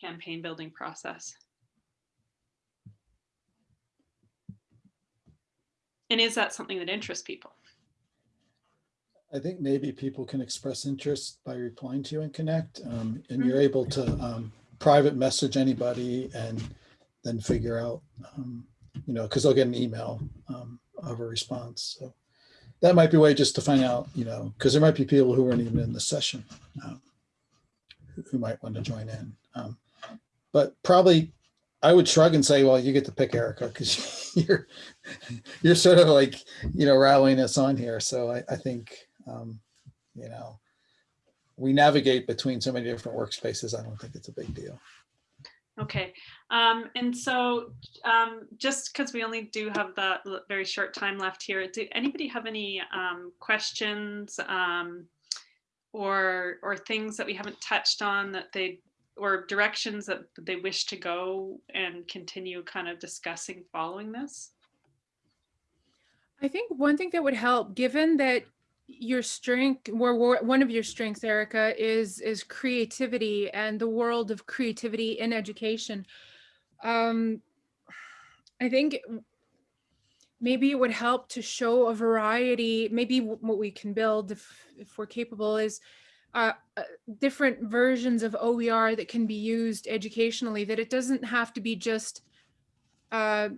campaign building process and is that something that interests people I think maybe people can express interest by replying to you and connect, um, and you're able to, um, private message anybody and then figure out, um, you know, because they'll get an email, um, of a response. So that might be a way just to find out, you know, because there might be people who weren't even in the session, um, who- who might want to join in. Um, but probably I would shrug and say, well, you get to pick Erica because you're, you're sort of like, you know, rallying us on here. So I, I think, um, you know, we navigate between so many different workspaces. I don't think it's a big deal. Okay, um, and so, um, just because we only do have that very short time left here, do anybody have any, um, questions, um, or, or things that we haven't touched on that they, or directions that they wish to go and continue kind of discussing following this? I think one thing that would help, given that your strength, or one of your strengths, Erica, is is creativity and the world of creativity in education. Um, I think maybe it would help to show a variety. Maybe what we can build, if if we're capable, is uh, uh, different versions of OER that can be used educationally. That it doesn't have to be just uh,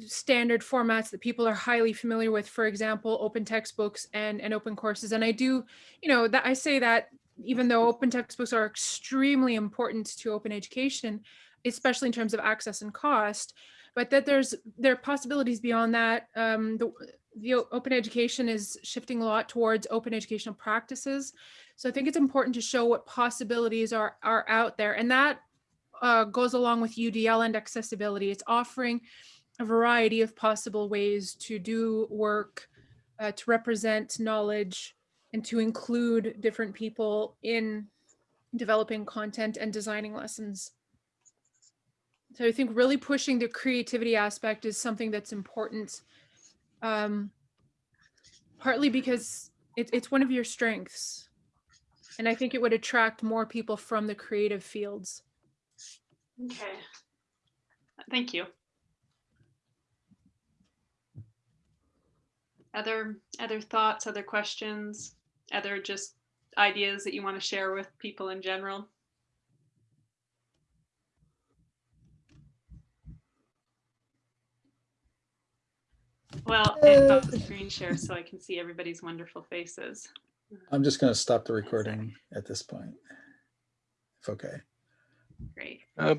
standard formats that people are highly familiar with for example open textbooks and and open courses. And i do you know that i say that even though open textbooks are extremely important to open education especially in terms of access and cost but that there's there are possibilities beyond that. Um, the, the open education is shifting a lot towards open educational practices. So i think it's important to show what possibilities are are out there. And that uh, goes along with udl and accessibility. It's offering a variety of possible ways to do work, uh, to represent knowledge, and to include different people in developing content and designing lessons. So I think really pushing the creativity aspect is something that's important. Um, partly because it, it's one of your strengths. And I think it would attract more people from the creative fields. Okay. Thank you. Other, other thoughts, other questions, other just ideas that you want to share with people in general? Well, and Uh, the screen share so I can see everybody's wonderful faces. I'm just going to stop the recording at this point. If okay. Great. Uh,